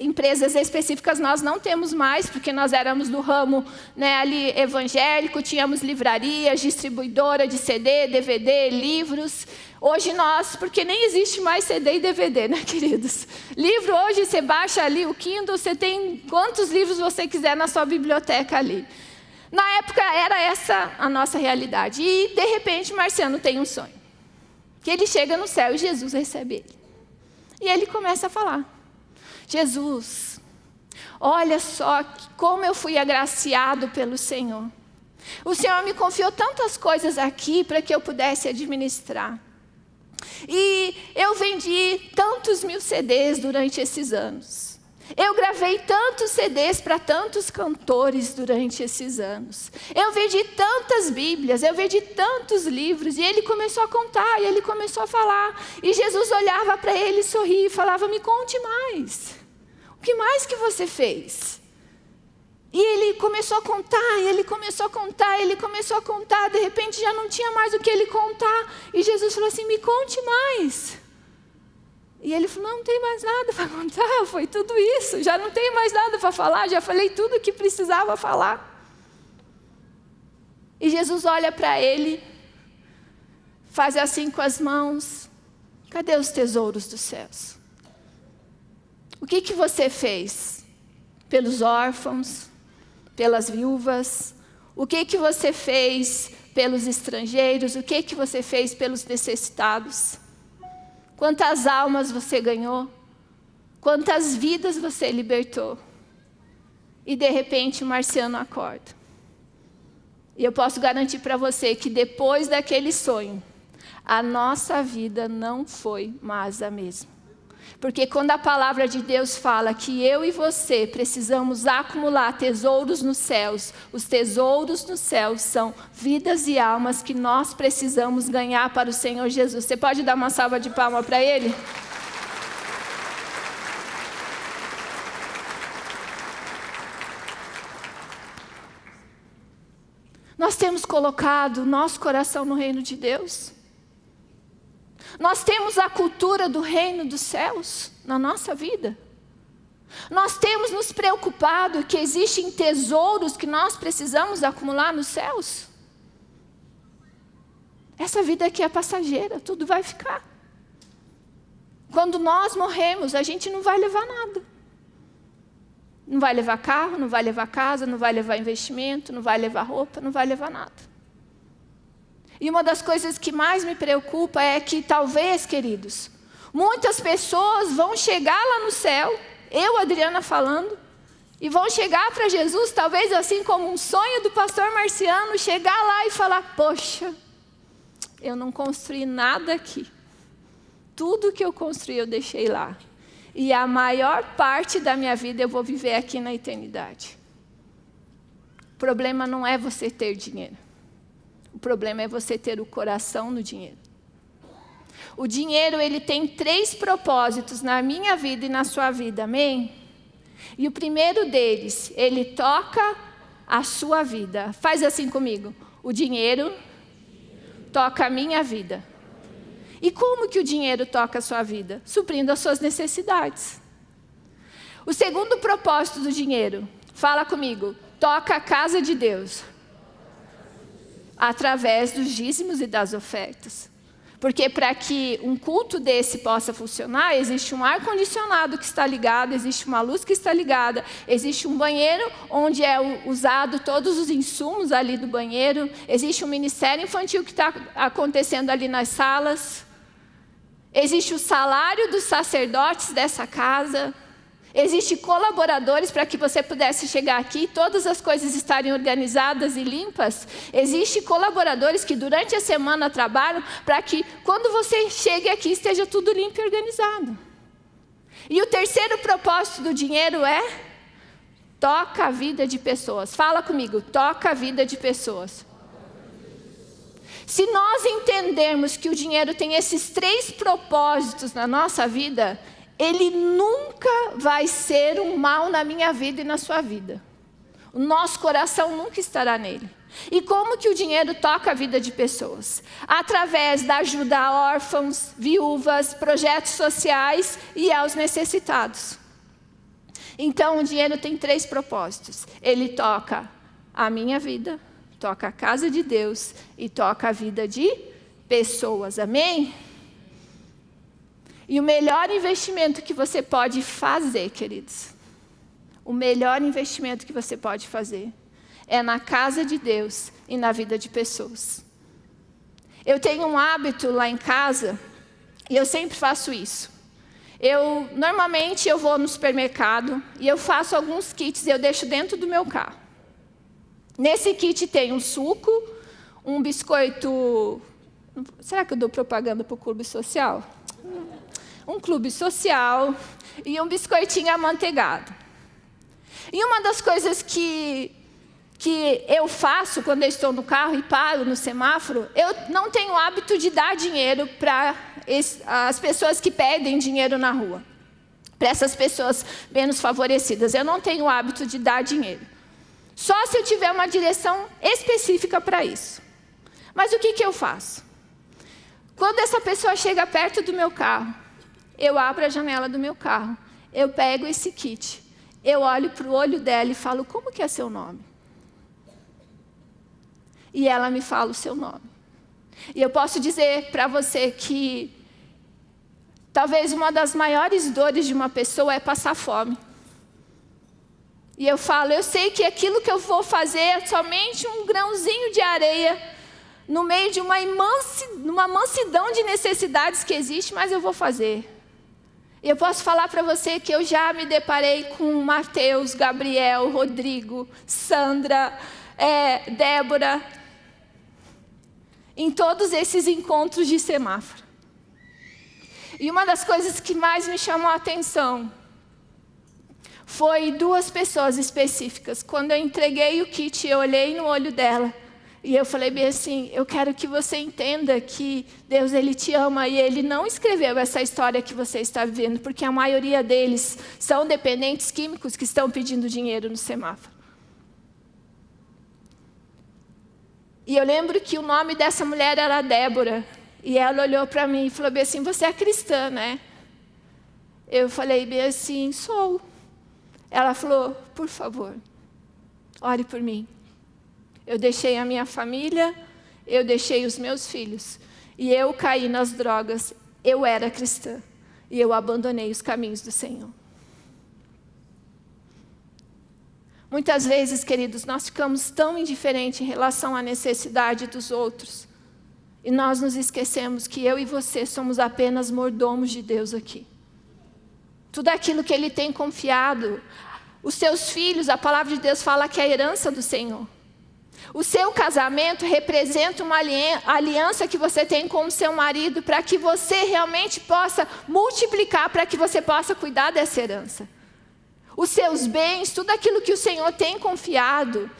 empresas específicas nós não temos mais, porque nós éramos do ramo né, ali evangélico, tínhamos livrarias, distribuidora de CD, DVD, livros. Hoje nós, porque nem existe mais CD e DVD, né, queridos? Livro hoje você baixa ali o Kindle, você tem quantos livros você quiser na sua biblioteca ali. Na época era essa a nossa realidade. E de repente Marciano tem um sonho. Que ele chega no céu e Jesus recebe ele. E ele começa a falar: Jesus, olha só como eu fui agraciado pelo Senhor. O Senhor me confiou tantas coisas aqui para que eu pudesse administrar. E eu vendi tantos mil CDs durante esses anos. Eu gravei tantos CDs para tantos cantores durante esses anos. Eu vendi tantas Bíblias, eu vendi tantos livros. E ele começou a contar, e ele começou a falar. E Jesus olhava para ele, sorria e falava: Me conte mais. O que mais que você fez? E ele começou a contar, e ele começou a contar, ele começou a contar, de repente já não tinha mais o que ele contar. E Jesus falou assim: me conte mais. E ele falou: não, tem mais nada para contar, foi tudo isso, já não tenho mais nada para falar, já falei tudo o que precisava falar. E Jesus olha para ele, faz assim com as mãos: cadê os tesouros dos céus? O que, que você fez pelos órfãos? Pelas viúvas? O que que você fez pelos estrangeiros? O que que você fez pelos necessitados? Quantas almas você ganhou? Quantas vidas você libertou? E de repente o marciano acorda. E eu posso garantir para você que depois daquele sonho, a nossa vida não foi mais a mesma. Porque quando a palavra de Deus fala que eu e você precisamos acumular tesouros nos céus, os tesouros nos céus são vidas e almas que nós precisamos ganhar para o Senhor Jesus. Você pode dar uma salva de palma para Ele? Nós temos colocado nosso coração no reino de Deus. Nós temos a cultura do reino dos céus na nossa vida. Nós temos nos preocupado que existem tesouros que nós precisamos acumular nos céus. Essa vida aqui é passageira, tudo vai ficar. Quando nós morremos, a gente não vai levar nada. Não vai levar carro, não vai levar casa, não vai levar investimento, não vai levar roupa, não vai levar nada. E uma das coisas que mais me preocupa é que talvez, queridos, muitas pessoas vão chegar lá no céu, eu, Adriana, falando, e vão chegar para Jesus, talvez assim como um sonho do pastor Marciano, chegar lá e falar: Poxa, eu não construí nada aqui. Tudo que eu construí eu deixei lá. E a maior parte da minha vida eu vou viver aqui na eternidade. O problema não é você ter dinheiro. Problema é você ter o coração no dinheiro. O dinheiro ele tem três propósitos na minha vida e na sua vida, amém? E o primeiro deles, ele toca a sua vida. Faz assim comigo. O dinheiro toca a minha vida. E como que o dinheiro toca a sua vida? Suprindo as suas necessidades. O segundo propósito do dinheiro, fala comigo, toca a casa de Deus através dos dízimos e das ofertas. Porque para que um culto desse possa funcionar, existe um ar-condicionado que está ligado, existe uma luz que está ligada, existe um banheiro onde é usado todos os insumos ali do banheiro, existe um ministério infantil que está acontecendo ali nas salas. existe o salário dos sacerdotes dessa casa, Existem colaboradores para que você pudesse chegar aqui, todas as coisas estarem organizadas e limpas. Existem colaboradores que durante a semana trabalham para que quando você chegue aqui esteja tudo limpo e organizado. E o terceiro propósito do dinheiro é toca a vida de pessoas. Fala comigo, toca a vida de pessoas. Se nós entendermos que o dinheiro tem esses três propósitos na nossa vida, ele nunca vai ser um mal na minha vida e na sua vida. O nosso coração nunca estará nele. E como que o dinheiro toca a vida de pessoas? Através da ajuda a órfãos, viúvas, projetos sociais e aos necessitados. Então, o dinheiro tem três propósitos. Ele toca a minha vida, toca a casa de Deus e toca a vida de pessoas. Amém? E o melhor investimento que você pode fazer, queridos, o melhor investimento que você pode fazer é na casa de Deus e na vida de pessoas. Eu tenho um hábito lá em casa, e eu sempre faço isso. Eu, normalmente eu vou no supermercado e eu faço alguns kits eu deixo dentro do meu carro. Nesse kit tem um suco, um biscoito... Será que eu dou propaganda para o clube social? Um clube social e um biscoitinho amanteigado. E uma das coisas que, que eu faço quando eu estou no carro e paro no semáforo, eu não tenho hábito de dar dinheiro para as pessoas que pedem dinheiro na rua. Para essas pessoas menos favorecidas. Eu não tenho hábito de dar dinheiro. Só se eu tiver uma direção específica para isso. Mas o que, que eu faço? Quando essa pessoa chega perto do meu carro eu abro a janela do meu carro, eu pego esse kit, eu olho para o olho dela e falo, como que é seu nome? E ela me fala o seu nome. E eu posso dizer para você que talvez uma das maiores dores de uma pessoa é passar fome. E eu falo, eu sei que aquilo que eu vou fazer é somente um grãozinho de areia no meio de uma, imansi, uma mansidão de necessidades que existe, mas eu vou fazer. Eu posso falar para você que eu já me deparei com Mateus, Gabriel, Rodrigo, Sandra, é, Débora, em todos esses encontros de semáforo. E uma das coisas que mais me chamou a atenção foi duas pessoas específicas. Quando eu entreguei o kit, eu olhei no olho dela e eu falei bem assim, eu quero que você entenda que Deus ele te ama e Ele não escreveu essa história que você está vivendo, porque a maioria deles são dependentes químicos que estão pedindo dinheiro no semáforo. E eu lembro que o nome dessa mulher era Débora, e ela olhou para mim e falou bem assim, você é cristã, né? Eu falei bem assim, sou. Ela falou, por favor, ore por mim. Eu deixei a minha família, eu deixei os meus filhos. E eu caí nas drogas. Eu era cristã. E eu abandonei os caminhos do Senhor. Muitas vezes, queridos, nós ficamos tão indiferentes em relação à necessidade dos outros. E nós nos esquecemos que eu e você somos apenas mordomos de Deus aqui. Tudo aquilo que Ele tem confiado, os seus filhos, a palavra de Deus fala que é a herança do Senhor. O seu casamento representa uma aliança que você tem com o seu marido para que você realmente possa multiplicar, para que você possa cuidar dessa herança. Os seus bens, tudo aquilo que o Senhor tem confiado,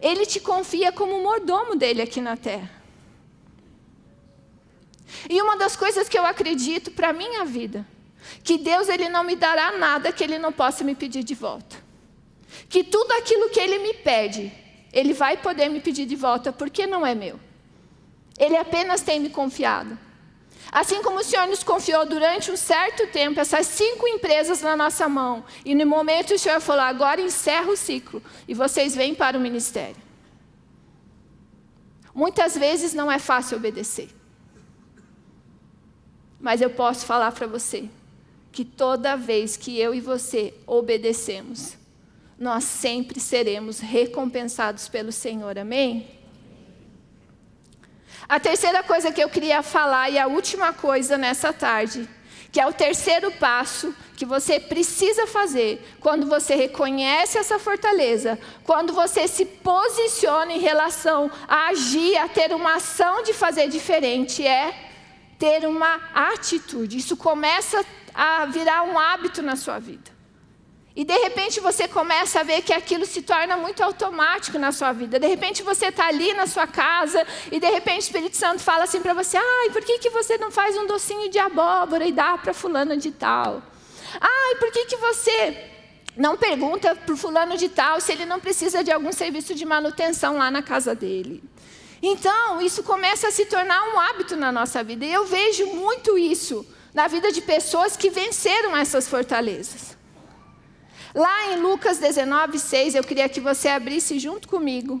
Ele te confia como mordomo dele aqui na terra. E uma das coisas que eu acredito para a minha vida, que Deus ele não me dará nada que Ele não possa me pedir de volta. Que tudo aquilo que Ele me pede, ele vai poder me pedir de volta, porque não é meu. Ele apenas tem me confiado. Assim como o Senhor nos confiou durante um certo tempo essas cinco empresas na nossa mão, e no momento o Senhor falou, agora encerra o ciclo, e vocês vêm para o ministério. Muitas vezes não é fácil obedecer. Mas eu posso falar para você, que toda vez que eu e você obedecemos, nós sempre seremos recompensados pelo Senhor. Amém? A terceira coisa que eu queria falar e a última coisa nessa tarde, que é o terceiro passo que você precisa fazer quando você reconhece essa fortaleza, quando você se posiciona em relação a agir, a ter uma ação de fazer diferente, é ter uma atitude. Isso começa a virar um hábito na sua vida. E de repente você começa a ver que aquilo se torna muito automático na sua vida. De repente você está ali na sua casa e de repente o Espírito Santo fala assim para você: ai, por que, que você não faz um docinho de abóbora e dá para fulano de tal? Ai, por que, que você não pergunta para fulano de tal se ele não precisa de algum serviço de manutenção lá na casa dele? Então, isso começa a se tornar um hábito na nossa vida. E eu vejo muito isso na vida de pessoas que venceram essas fortalezas. Lá em Lucas 19, 6, eu queria que você abrisse junto comigo.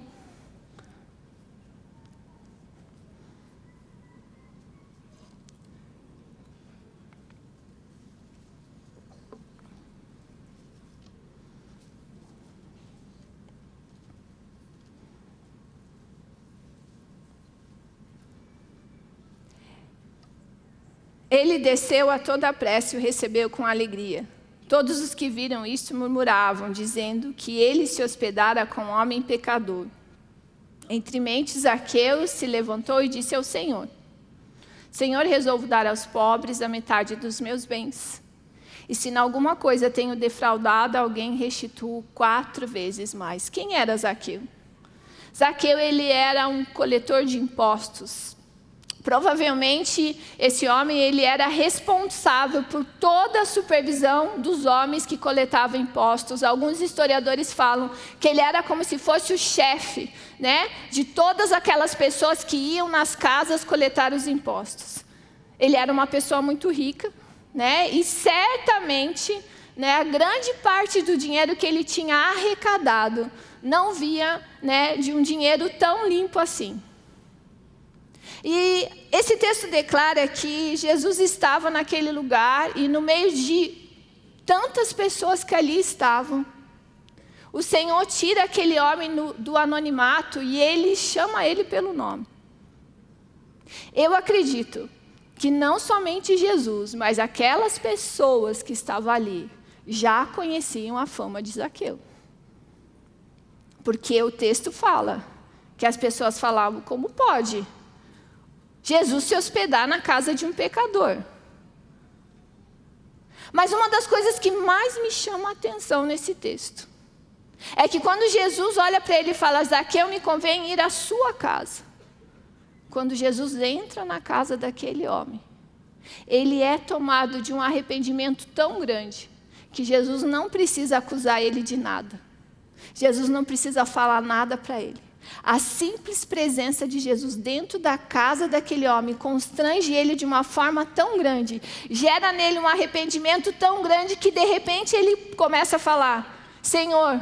Ele desceu a toda a pressa e o recebeu com alegria. Todos os que viram isso murmuravam, dizendo que ele se hospedara com um homem pecador. Entre mentes, Zaqueu se levantou e disse ao Senhor, Senhor, resolvo dar aos pobres a metade dos meus bens. E se em alguma coisa tenho defraudado alguém, restituo quatro vezes mais. Quem era Zaqueu? Zaqueu, ele era um coletor de impostos. Provavelmente esse homem ele era responsável por toda a supervisão dos homens que coletavam impostos. Alguns historiadores falam que ele era como se fosse o chefe, né, de todas aquelas pessoas que iam nas casas coletar os impostos. Ele era uma pessoa muito rica, né, e certamente, né, a grande parte do dinheiro que ele tinha arrecadado não via, né, de um dinheiro tão limpo assim. E esse texto declara que Jesus estava naquele lugar e no meio de tantas pessoas que ali estavam, o Senhor tira aquele homem no, do anonimato e ele chama ele pelo nome. Eu acredito que não somente Jesus, mas aquelas pessoas que estavam ali já conheciam a fama de Zaqueu. Porque o texto fala que as pessoas falavam como pode Jesus se hospedar na casa de um pecador. Mas uma das coisas que mais me chama a atenção nesse texto é que quando Jesus olha para ele e fala, Zaqueu, me convém ir à sua casa. Quando Jesus entra na casa daquele homem, ele é tomado de um arrependimento tão grande que Jesus não precisa acusar ele de nada. Jesus não precisa falar nada para ele. A simples presença de Jesus dentro da casa daquele homem constrange ele de uma forma tão grande, gera nele um arrependimento tão grande que de repente ele começa a falar: Senhor,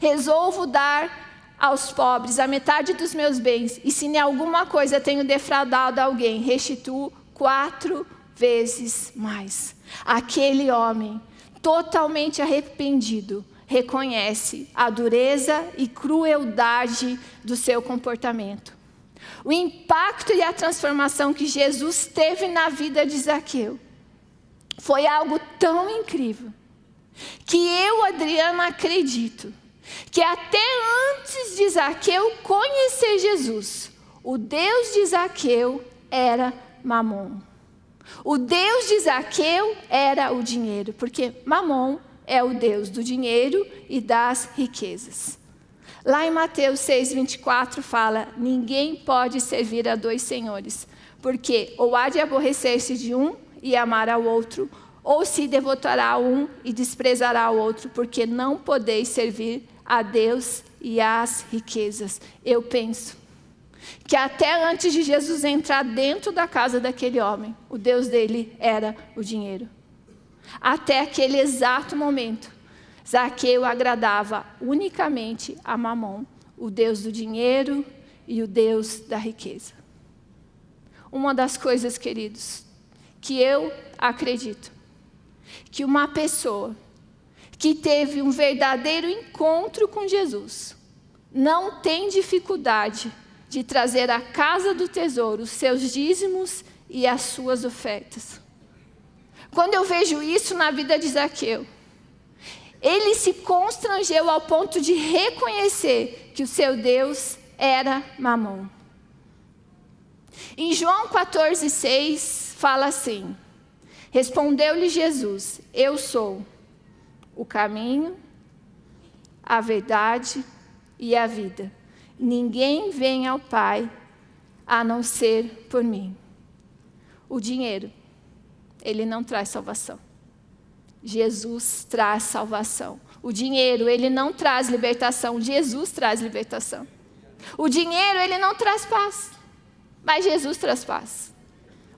resolvo dar aos pobres a metade dos meus bens, e se em alguma coisa tenho defraudado alguém, restituo quatro vezes mais. Aquele homem, totalmente arrependido, reconhece a dureza e crueldade do seu comportamento. O impacto e a transformação que Jesus teve na vida de Zaqueu foi algo tão incrível que eu, Adriana, acredito que até antes de Zaqueu conhecer Jesus, o Deus de Zaqueu era Mamon. O Deus de Zaqueu era o dinheiro, porque Mamon é o Deus do dinheiro e das riquezas. Lá em Mateus 6, 24 fala: Ninguém pode servir a dois senhores, porque ou há de aborrecer-se de um e amar ao outro, ou se devotará a um e desprezará o outro, porque não podeis servir a Deus e às riquezas. Eu penso que até antes de Jesus entrar dentro da casa daquele homem, o Deus dele era o dinheiro. Até aquele exato momento, Zaqueu agradava unicamente a Mamon, o Deus do dinheiro e o Deus da riqueza. Uma das coisas, queridos, que eu acredito, que uma pessoa que teve um verdadeiro encontro com Jesus, não tem dificuldade de trazer à casa do tesouro os seus dízimos e as suas ofertas. Quando eu vejo isso na vida de Zaqueu, ele se constrangeu ao ponto de reconhecer que o seu Deus era Mamon. Em João 14, 6, fala assim: Respondeu-lhe Jesus: Eu sou o caminho, a verdade e a vida. Ninguém vem ao Pai a não ser por mim. O dinheiro, ele não traz salvação. Jesus traz salvação. O dinheiro, ele não traz libertação. Jesus traz libertação. O dinheiro, ele não traz paz. Mas Jesus traz paz.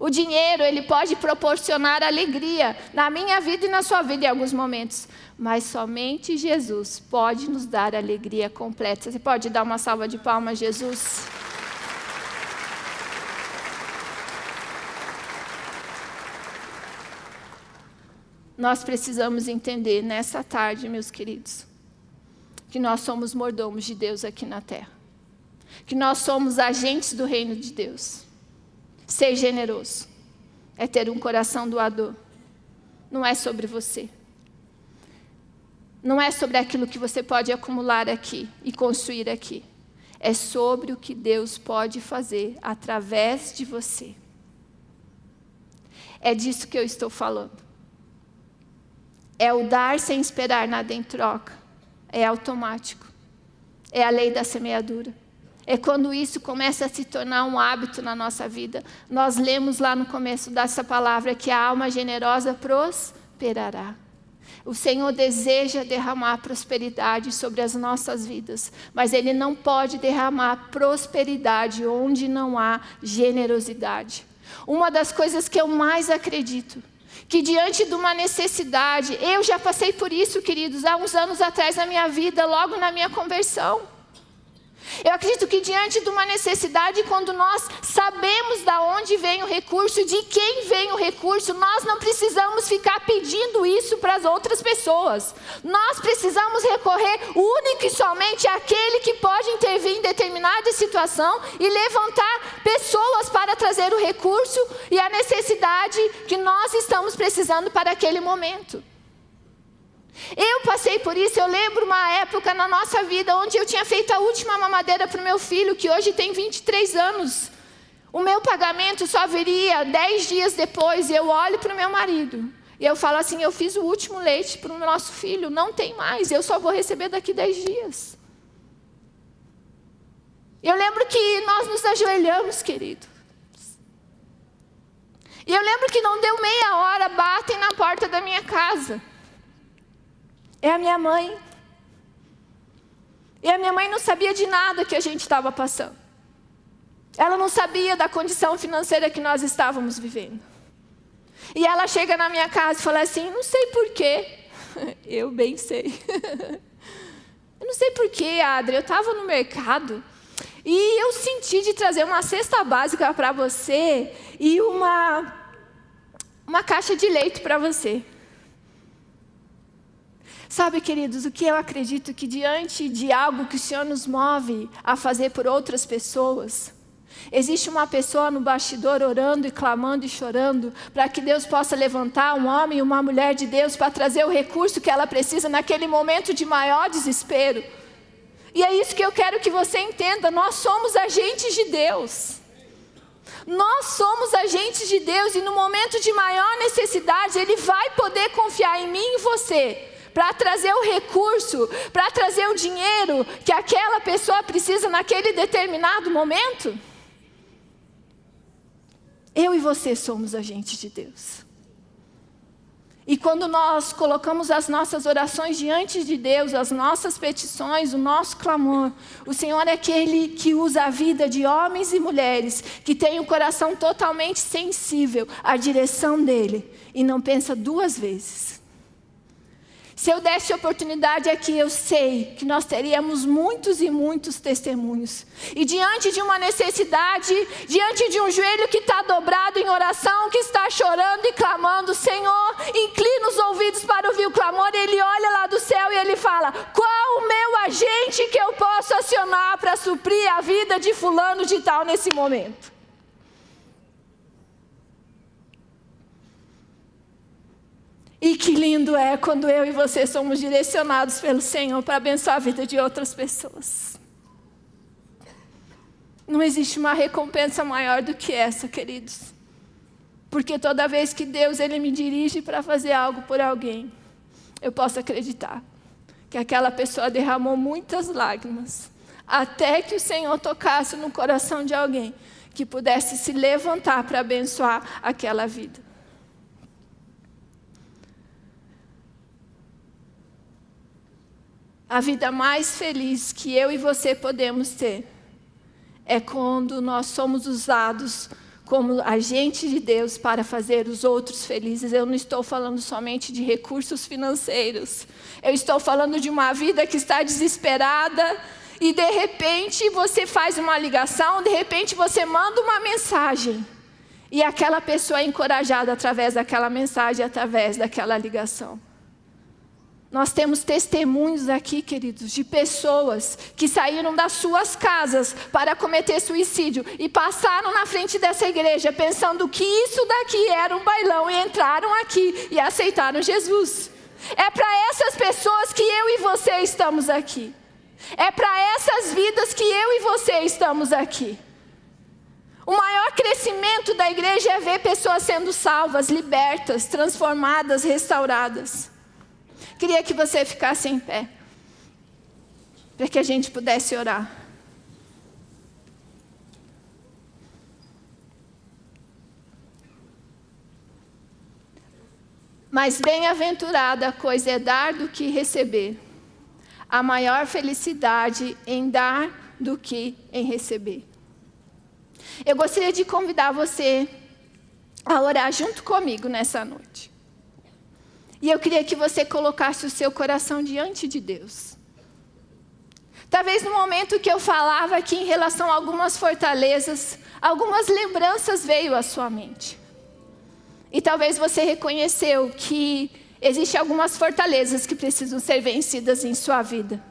O dinheiro, ele pode proporcionar alegria na minha vida e na sua vida em alguns momentos. Mas somente Jesus pode nos dar alegria completa. Você pode dar uma salva de palmas, Jesus? Nós precisamos entender nessa tarde, meus queridos, que nós somos mordomos de Deus aqui na terra. Que nós somos agentes do reino de Deus. Ser generoso é ter um coração doador. Não é sobre você. Não é sobre aquilo que você pode acumular aqui e construir aqui. É sobre o que Deus pode fazer através de você. É disso que eu estou falando. É o dar sem esperar nada em troca. É automático. É a lei da semeadura é quando isso começa a se tornar um hábito na nossa vida. Nós lemos lá no começo dessa palavra que a alma generosa prosperará. O Senhor deseja derramar prosperidade sobre as nossas vidas, mas Ele não pode derramar prosperidade onde não há generosidade. Uma das coisas que eu mais acredito, que diante de uma necessidade, eu já passei por isso, queridos, há uns anos atrás na minha vida, logo na minha conversão. Eu acredito que diante de uma necessidade, quando nós sabemos de onde vem o recurso, de quem vem o recurso, nós não precisamos ficar pedindo isso para as outras pessoas. Nós precisamos recorrer único e somente àquele que pode intervir em determinada situação e levantar pessoas para trazer o recurso e a necessidade que nós estamos precisando para aquele momento. Eu passei por isso, eu lembro uma época na nossa vida onde eu tinha feito a última mamadeira para o meu filho, que hoje tem 23 anos. O meu pagamento só viria 10 dias depois, e eu olho para o meu marido. E eu falo assim: eu fiz o último leite para o nosso filho, não tem mais, eu só vou receber daqui 10 dias. Eu lembro que nós nos ajoelhamos, querido. E eu lembro que não deu meia hora, batem na porta da minha casa. É a minha mãe. E a minha mãe não sabia de nada que a gente estava passando. Ela não sabia da condição financeira que nós estávamos vivendo. E ela chega na minha casa e fala assim: não sei porquê. Eu bem sei. Eu não sei porquê, Adri. Eu estava no mercado e eu senti de trazer uma cesta básica para você e uma, uma caixa de leite para você. Sabe, queridos, o que eu acredito que diante de algo que o Senhor nos move a fazer por outras pessoas, existe uma pessoa no bastidor orando e clamando e chorando para que Deus possa levantar um homem e uma mulher de Deus para trazer o recurso que ela precisa naquele momento de maior desespero. E é isso que eu quero que você entenda: nós somos agentes de Deus. Nós somos agentes de Deus e no momento de maior necessidade, Ele vai poder confiar em mim e você para trazer o recurso, para trazer o dinheiro que aquela pessoa precisa naquele determinado momento? Eu e você somos agentes de Deus. E quando nós colocamos as nossas orações diante de Deus, as nossas petições, o nosso clamor, o Senhor é aquele que usa a vida de homens e mulheres que têm o um coração totalmente sensível à direção dele e não pensa duas vezes Se eu desse oportunidade aqui, eu sei que nós teríamos muitos e muitos testemunhos. E diante de uma necessidade, diante de um joelho que está dobrado em oração, que está chorando e clamando, Senhor, inclina os ouvidos para ouvir o clamor, ele olha lá do céu e ele fala: qual o meu agente que eu posso acionar para suprir a vida de fulano de tal nesse momento? E que lindo é quando eu e você somos direcionados pelo Senhor para abençoar a vida de outras pessoas. Não existe uma recompensa maior do que essa, queridos. Porque toda vez que Deus ele me dirige para fazer algo por alguém, eu posso acreditar que aquela pessoa derramou muitas lágrimas, até que o Senhor tocasse no coração de alguém que pudesse se levantar para abençoar aquela vida. A vida mais feliz que eu e você podemos ter é quando nós somos usados como agente de Deus para fazer os outros felizes. Eu não estou falando somente de recursos financeiros. Eu estou falando de uma vida que está desesperada e de repente você faz uma ligação, de repente você manda uma mensagem. E aquela pessoa é encorajada através daquela mensagem, através daquela ligação. Nós temos testemunhos aqui, queridos, de pessoas que saíram das suas casas para cometer suicídio e passaram na frente dessa igreja pensando que isso daqui era um bailão e entraram aqui e aceitaram Jesus. É para essas pessoas que eu e você estamos aqui. É para essas vidas que eu e você estamos aqui. O maior crescimento da igreja é ver pessoas sendo salvas, libertas, transformadas, restauradas. Queria que você ficasse em pé, para que a gente pudesse orar. Mas bem-aventurada a coisa é dar do que receber. A maior felicidade em dar do que em receber. Eu gostaria de convidar você a orar junto comigo nessa noite. E eu queria que você colocasse o seu coração diante de Deus. Talvez no momento que eu falava aqui em relação a algumas fortalezas, algumas lembranças veio à sua mente. E talvez você reconheceu que existem algumas fortalezas que precisam ser vencidas em sua vida.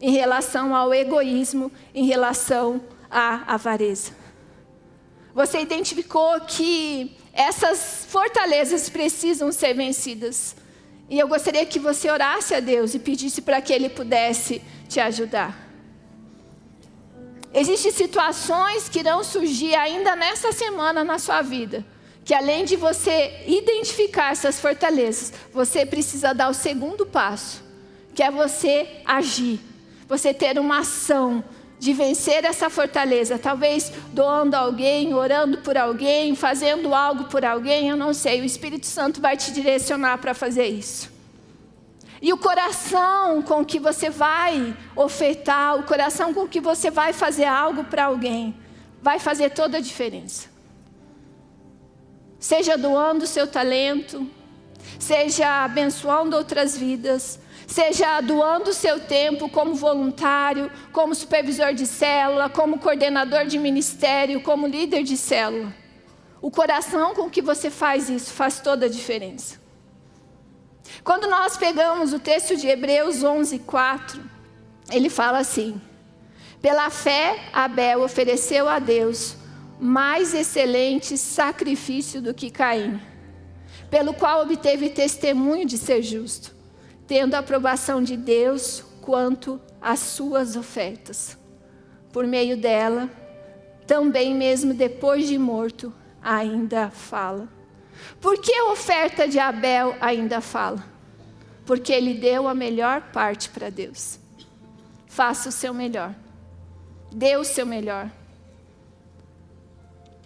Em relação ao egoísmo, em relação à avareza. Você identificou que essas fortalezas precisam ser vencidas. E eu gostaria que você orasse a Deus e pedisse para que Ele pudesse te ajudar. Existem situações que irão surgir ainda nessa semana na sua vida, que além de você identificar essas fortalezas, você precisa dar o segundo passo, que é você agir, você ter uma ação, de vencer essa fortaleza, talvez doando alguém, orando por alguém, fazendo algo por alguém, eu não sei, o Espírito Santo vai te direcionar para fazer isso. E o coração com que você vai ofertar, o coração com que você vai fazer algo para alguém, vai fazer toda a diferença. Seja doando o seu talento, seja abençoando outras vidas, seja doando o seu tempo como voluntário, como supervisor de célula, como coordenador de ministério, como líder de célula. O coração com que você faz isso faz toda a diferença. Quando nós pegamos o texto de Hebreus 11, 4, ele fala assim: Pela fé, Abel ofereceu a Deus mais excelente sacrifício do que Caim, pelo qual obteve testemunho de ser justo tendo a aprovação de Deus quanto às suas ofertas. Por meio dela, também mesmo depois de morto, ainda fala. Por que a oferta de Abel ainda fala? Porque ele deu a melhor parte para Deus. Faça o seu melhor. Dê o seu melhor.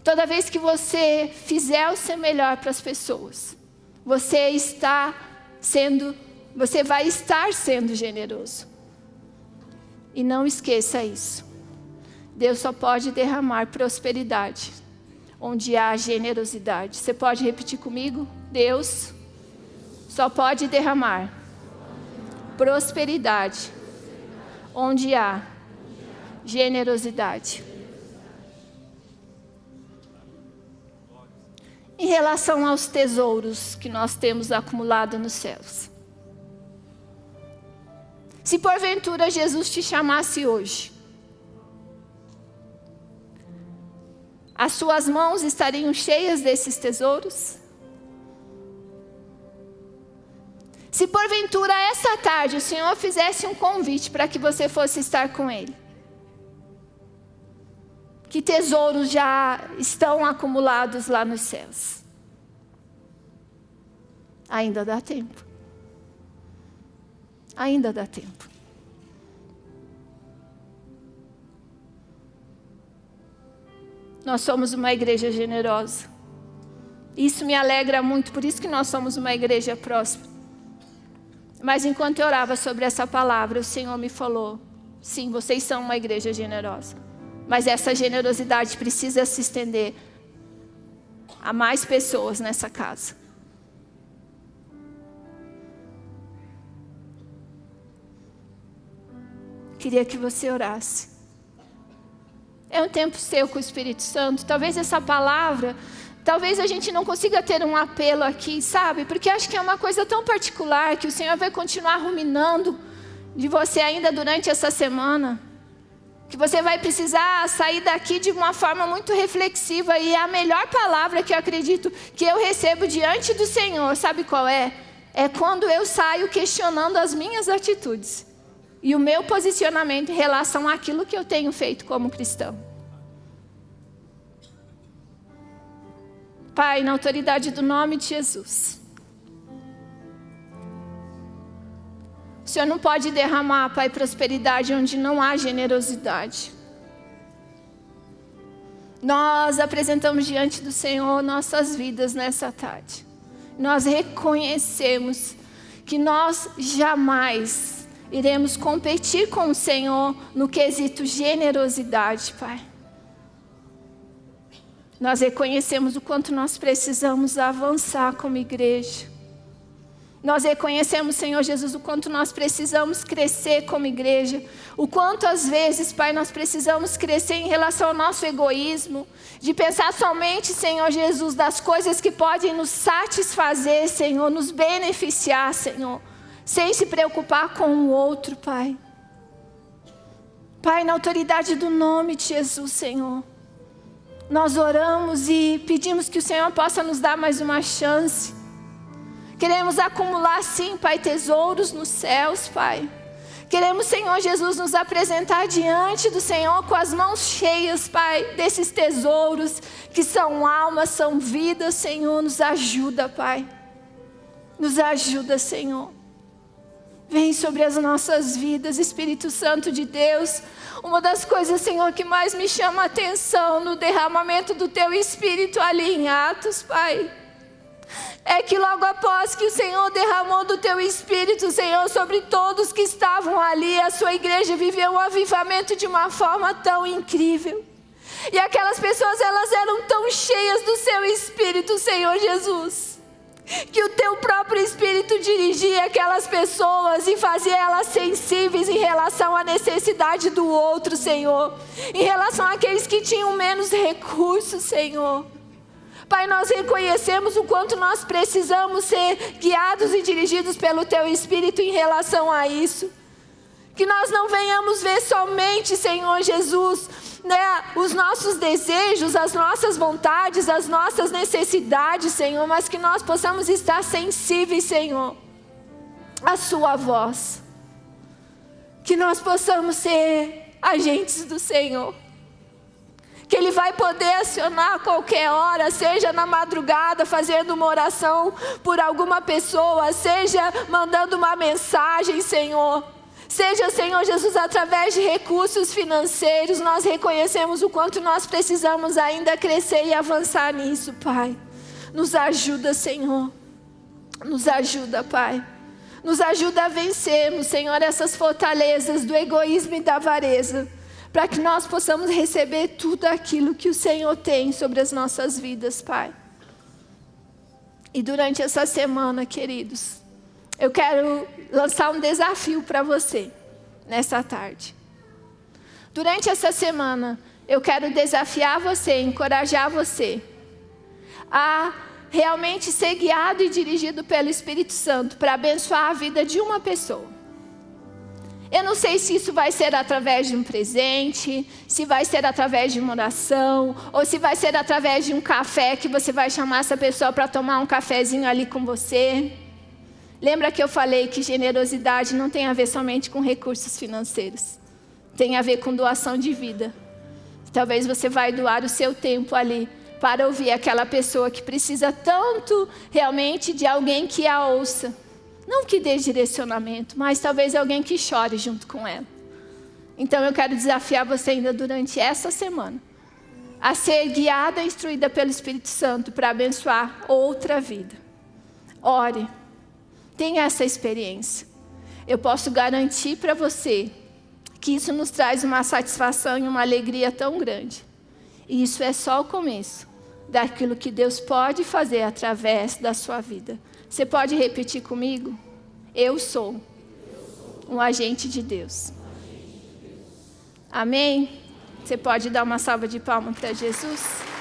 Toda vez que você fizer o seu melhor para as pessoas, você está sendo você vai estar sendo generoso. E não esqueça isso. Deus só pode derramar prosperidade onde há generosidade. Você pode repetir comigo? Deus só pode derramar prosperidade onde há generosidade. Em relação aos tesouros que nós temos acumulado nos céus. Se porventura Jesus te chamasse hoje, as suas mãos estariam cheias desses tesouros? Se porventura essa tarde o Senhor fizesse um convite para que você fosse estar com Ele, que tesouros já estão acumulados lá nos céus? Ainda dá tempo. Ainda dá tempo. Nós somos uma igreja generosa. Isso me alegra muito, por isso que nós somos uma igreja próspera. Mas enquanto eu orava sobre essa palavra, o Senhor me falou: sim, vocês são uma igreja generosa. Mas essa generosidade precisa se estender a mais pessoas nessa casa. Queria que você orasse. É um tempo seu com o Espírito Santo. Talvez essa palavra Talvez a gente não consiga ter um apelo aqui, sabe? Porque acho que é uma coisa tão particular que o Senhor vai continuar ruminando de você ainda durante essa semana. Que você vai precisar sair daqui de uma forma muito reflexiva. E a melhor palavra que eu acredito que eu recebo diante do Senhor, sabe qual é? É quando eu saio questionando as minhas atitudes e o meu posicionamento em relação àquilo que eu tenho feito como cristão. Pai, na autoridade do nome de Jesus. O Senhor não pode derramar, Pai, prosperidade onde não há generosidade. Nós apresentamos diante do Senhor nossas vidas nessa tarde. Nós reconhecemos que nós jamais iremos competir com o Senhor no quesito generosidade, Pai. Nós reconhecemos o quanto nós precisamos avançar como igreja. Nós reconhecemos, Senhor Jesus, o quanto nós precisamos crescer como igreja. O quanto às vezes, Pai, nós precisamos crescer em relação ao nosso egoísmo. De pensar somente, Senhor Jesus, das coisas que podem nos satisfazer, Senhor, nos beneficiar, Senhor. Sem se preocupar com o outro, Pai. Pai, na autoridade do nome de Jesus, Senhor nós oramos e pedimos que o Senhor possa nos dar mais uma chance. Queremos acumular, sim, Pai, tesouros nos céus, Pai. Queremos, Senhor Jesus, nos apresentar diante do Senhor com as mãos cheias, Pai, desses tesouros que são almas, são vidas, Senhor. Nos ajuda, Pai. Nos ajuda, Senhor. Vem sobre as nossas vidas, Espírito Santo de Deus. Uma das coisas, Senhor, que mais me chama a atenção no derramamento do Teu Espírito ali em Atos, Pai, é que logo após que o Senhor derramou do Teu Espírito, Senhor, sobre todos que estavam ali, a Sua igreja viveu um avivamento de uma forma tão incrível. E aquelas pessoas, elas eram tão cheias do Seu Espírito, Senhor Jesus que o teu próprio Espírito dirigia aquelas pessoas e fazia elas sensíveis em relação à necessidade do outro, Senhor, em relação àqueles que tinham menos recursos, Senhor. Pai, nós reconhecemos o quanto nós precisamos ser guiados e dirigidos pelo Teu Espírito em relação a isso. Que nós não venhamos ver somente, Senhor Jesus, né, os nossos desejos, as nossas vontades, as nossas necessidades, Senhor, mas que nós possamos estar sensíveis, Senhor, à Sua voz. Que nós possamos ser agentes do Senhor. Que Ele vai poder acionar a qualquer hora, seja na madrugada, fazendo uma oração por alguma pessoa, seja mandando uma mensagem, Senhor Seja, Senhor Jesus, através de recursos financeiros, nós reconhecemos o quanto nós precisamos ainda crescer e avançar nisso, Pai. Nos ajuda, Senhor. Nos ajuda, Pai. Nos ajuda a vencermos, Senhor, essas fortalezas do egoísmo e da avareza, para que nós possamos receber tudo aquilo que o Senhor tem sobre as nossas vidas, Pai. E durante essa semana, queridos, eu quero lançar um desafio para você nessa tarde. Durante essa semana, eu quero desafiar você, encorajar você a realmente ser guiado e dirigido pelo Espírito Santo para abençoar a vida de uma pessoa. Eu não sei se isso vai ser através de um presente, se vai ser através de uma oração, ou se vai ser através de um café que você vai chamar essa pessoa para tomar um cafezinho ali com você. Lembra que eu falei que generosidade não tem a ver somente com recursos financeiros. Tem a ver com doação de vida. Talvez você vai doar o seu tempo ali para ouvir aquela pessoa que precisa tanto realmente de alguém que a ouça. Não que dê direcionamento, mas talvez alguém que chore junto com ela. Então eu quero desafiar você ainda durante essa semana a ser guiada e instruída pelo Espírito Santo para abençoar outra vida. Ore, tenha essa experiência. Eu posso garantir para você que isso nos traz uma satisfação e uma alegria tão grande. E isso é só o começo daquilo que Deus pode fazer através da sua vida. Você pode repetir comigo? Eu sou um agente de Deus. Amém? Você pode dar uma salva de palmas para Jesus?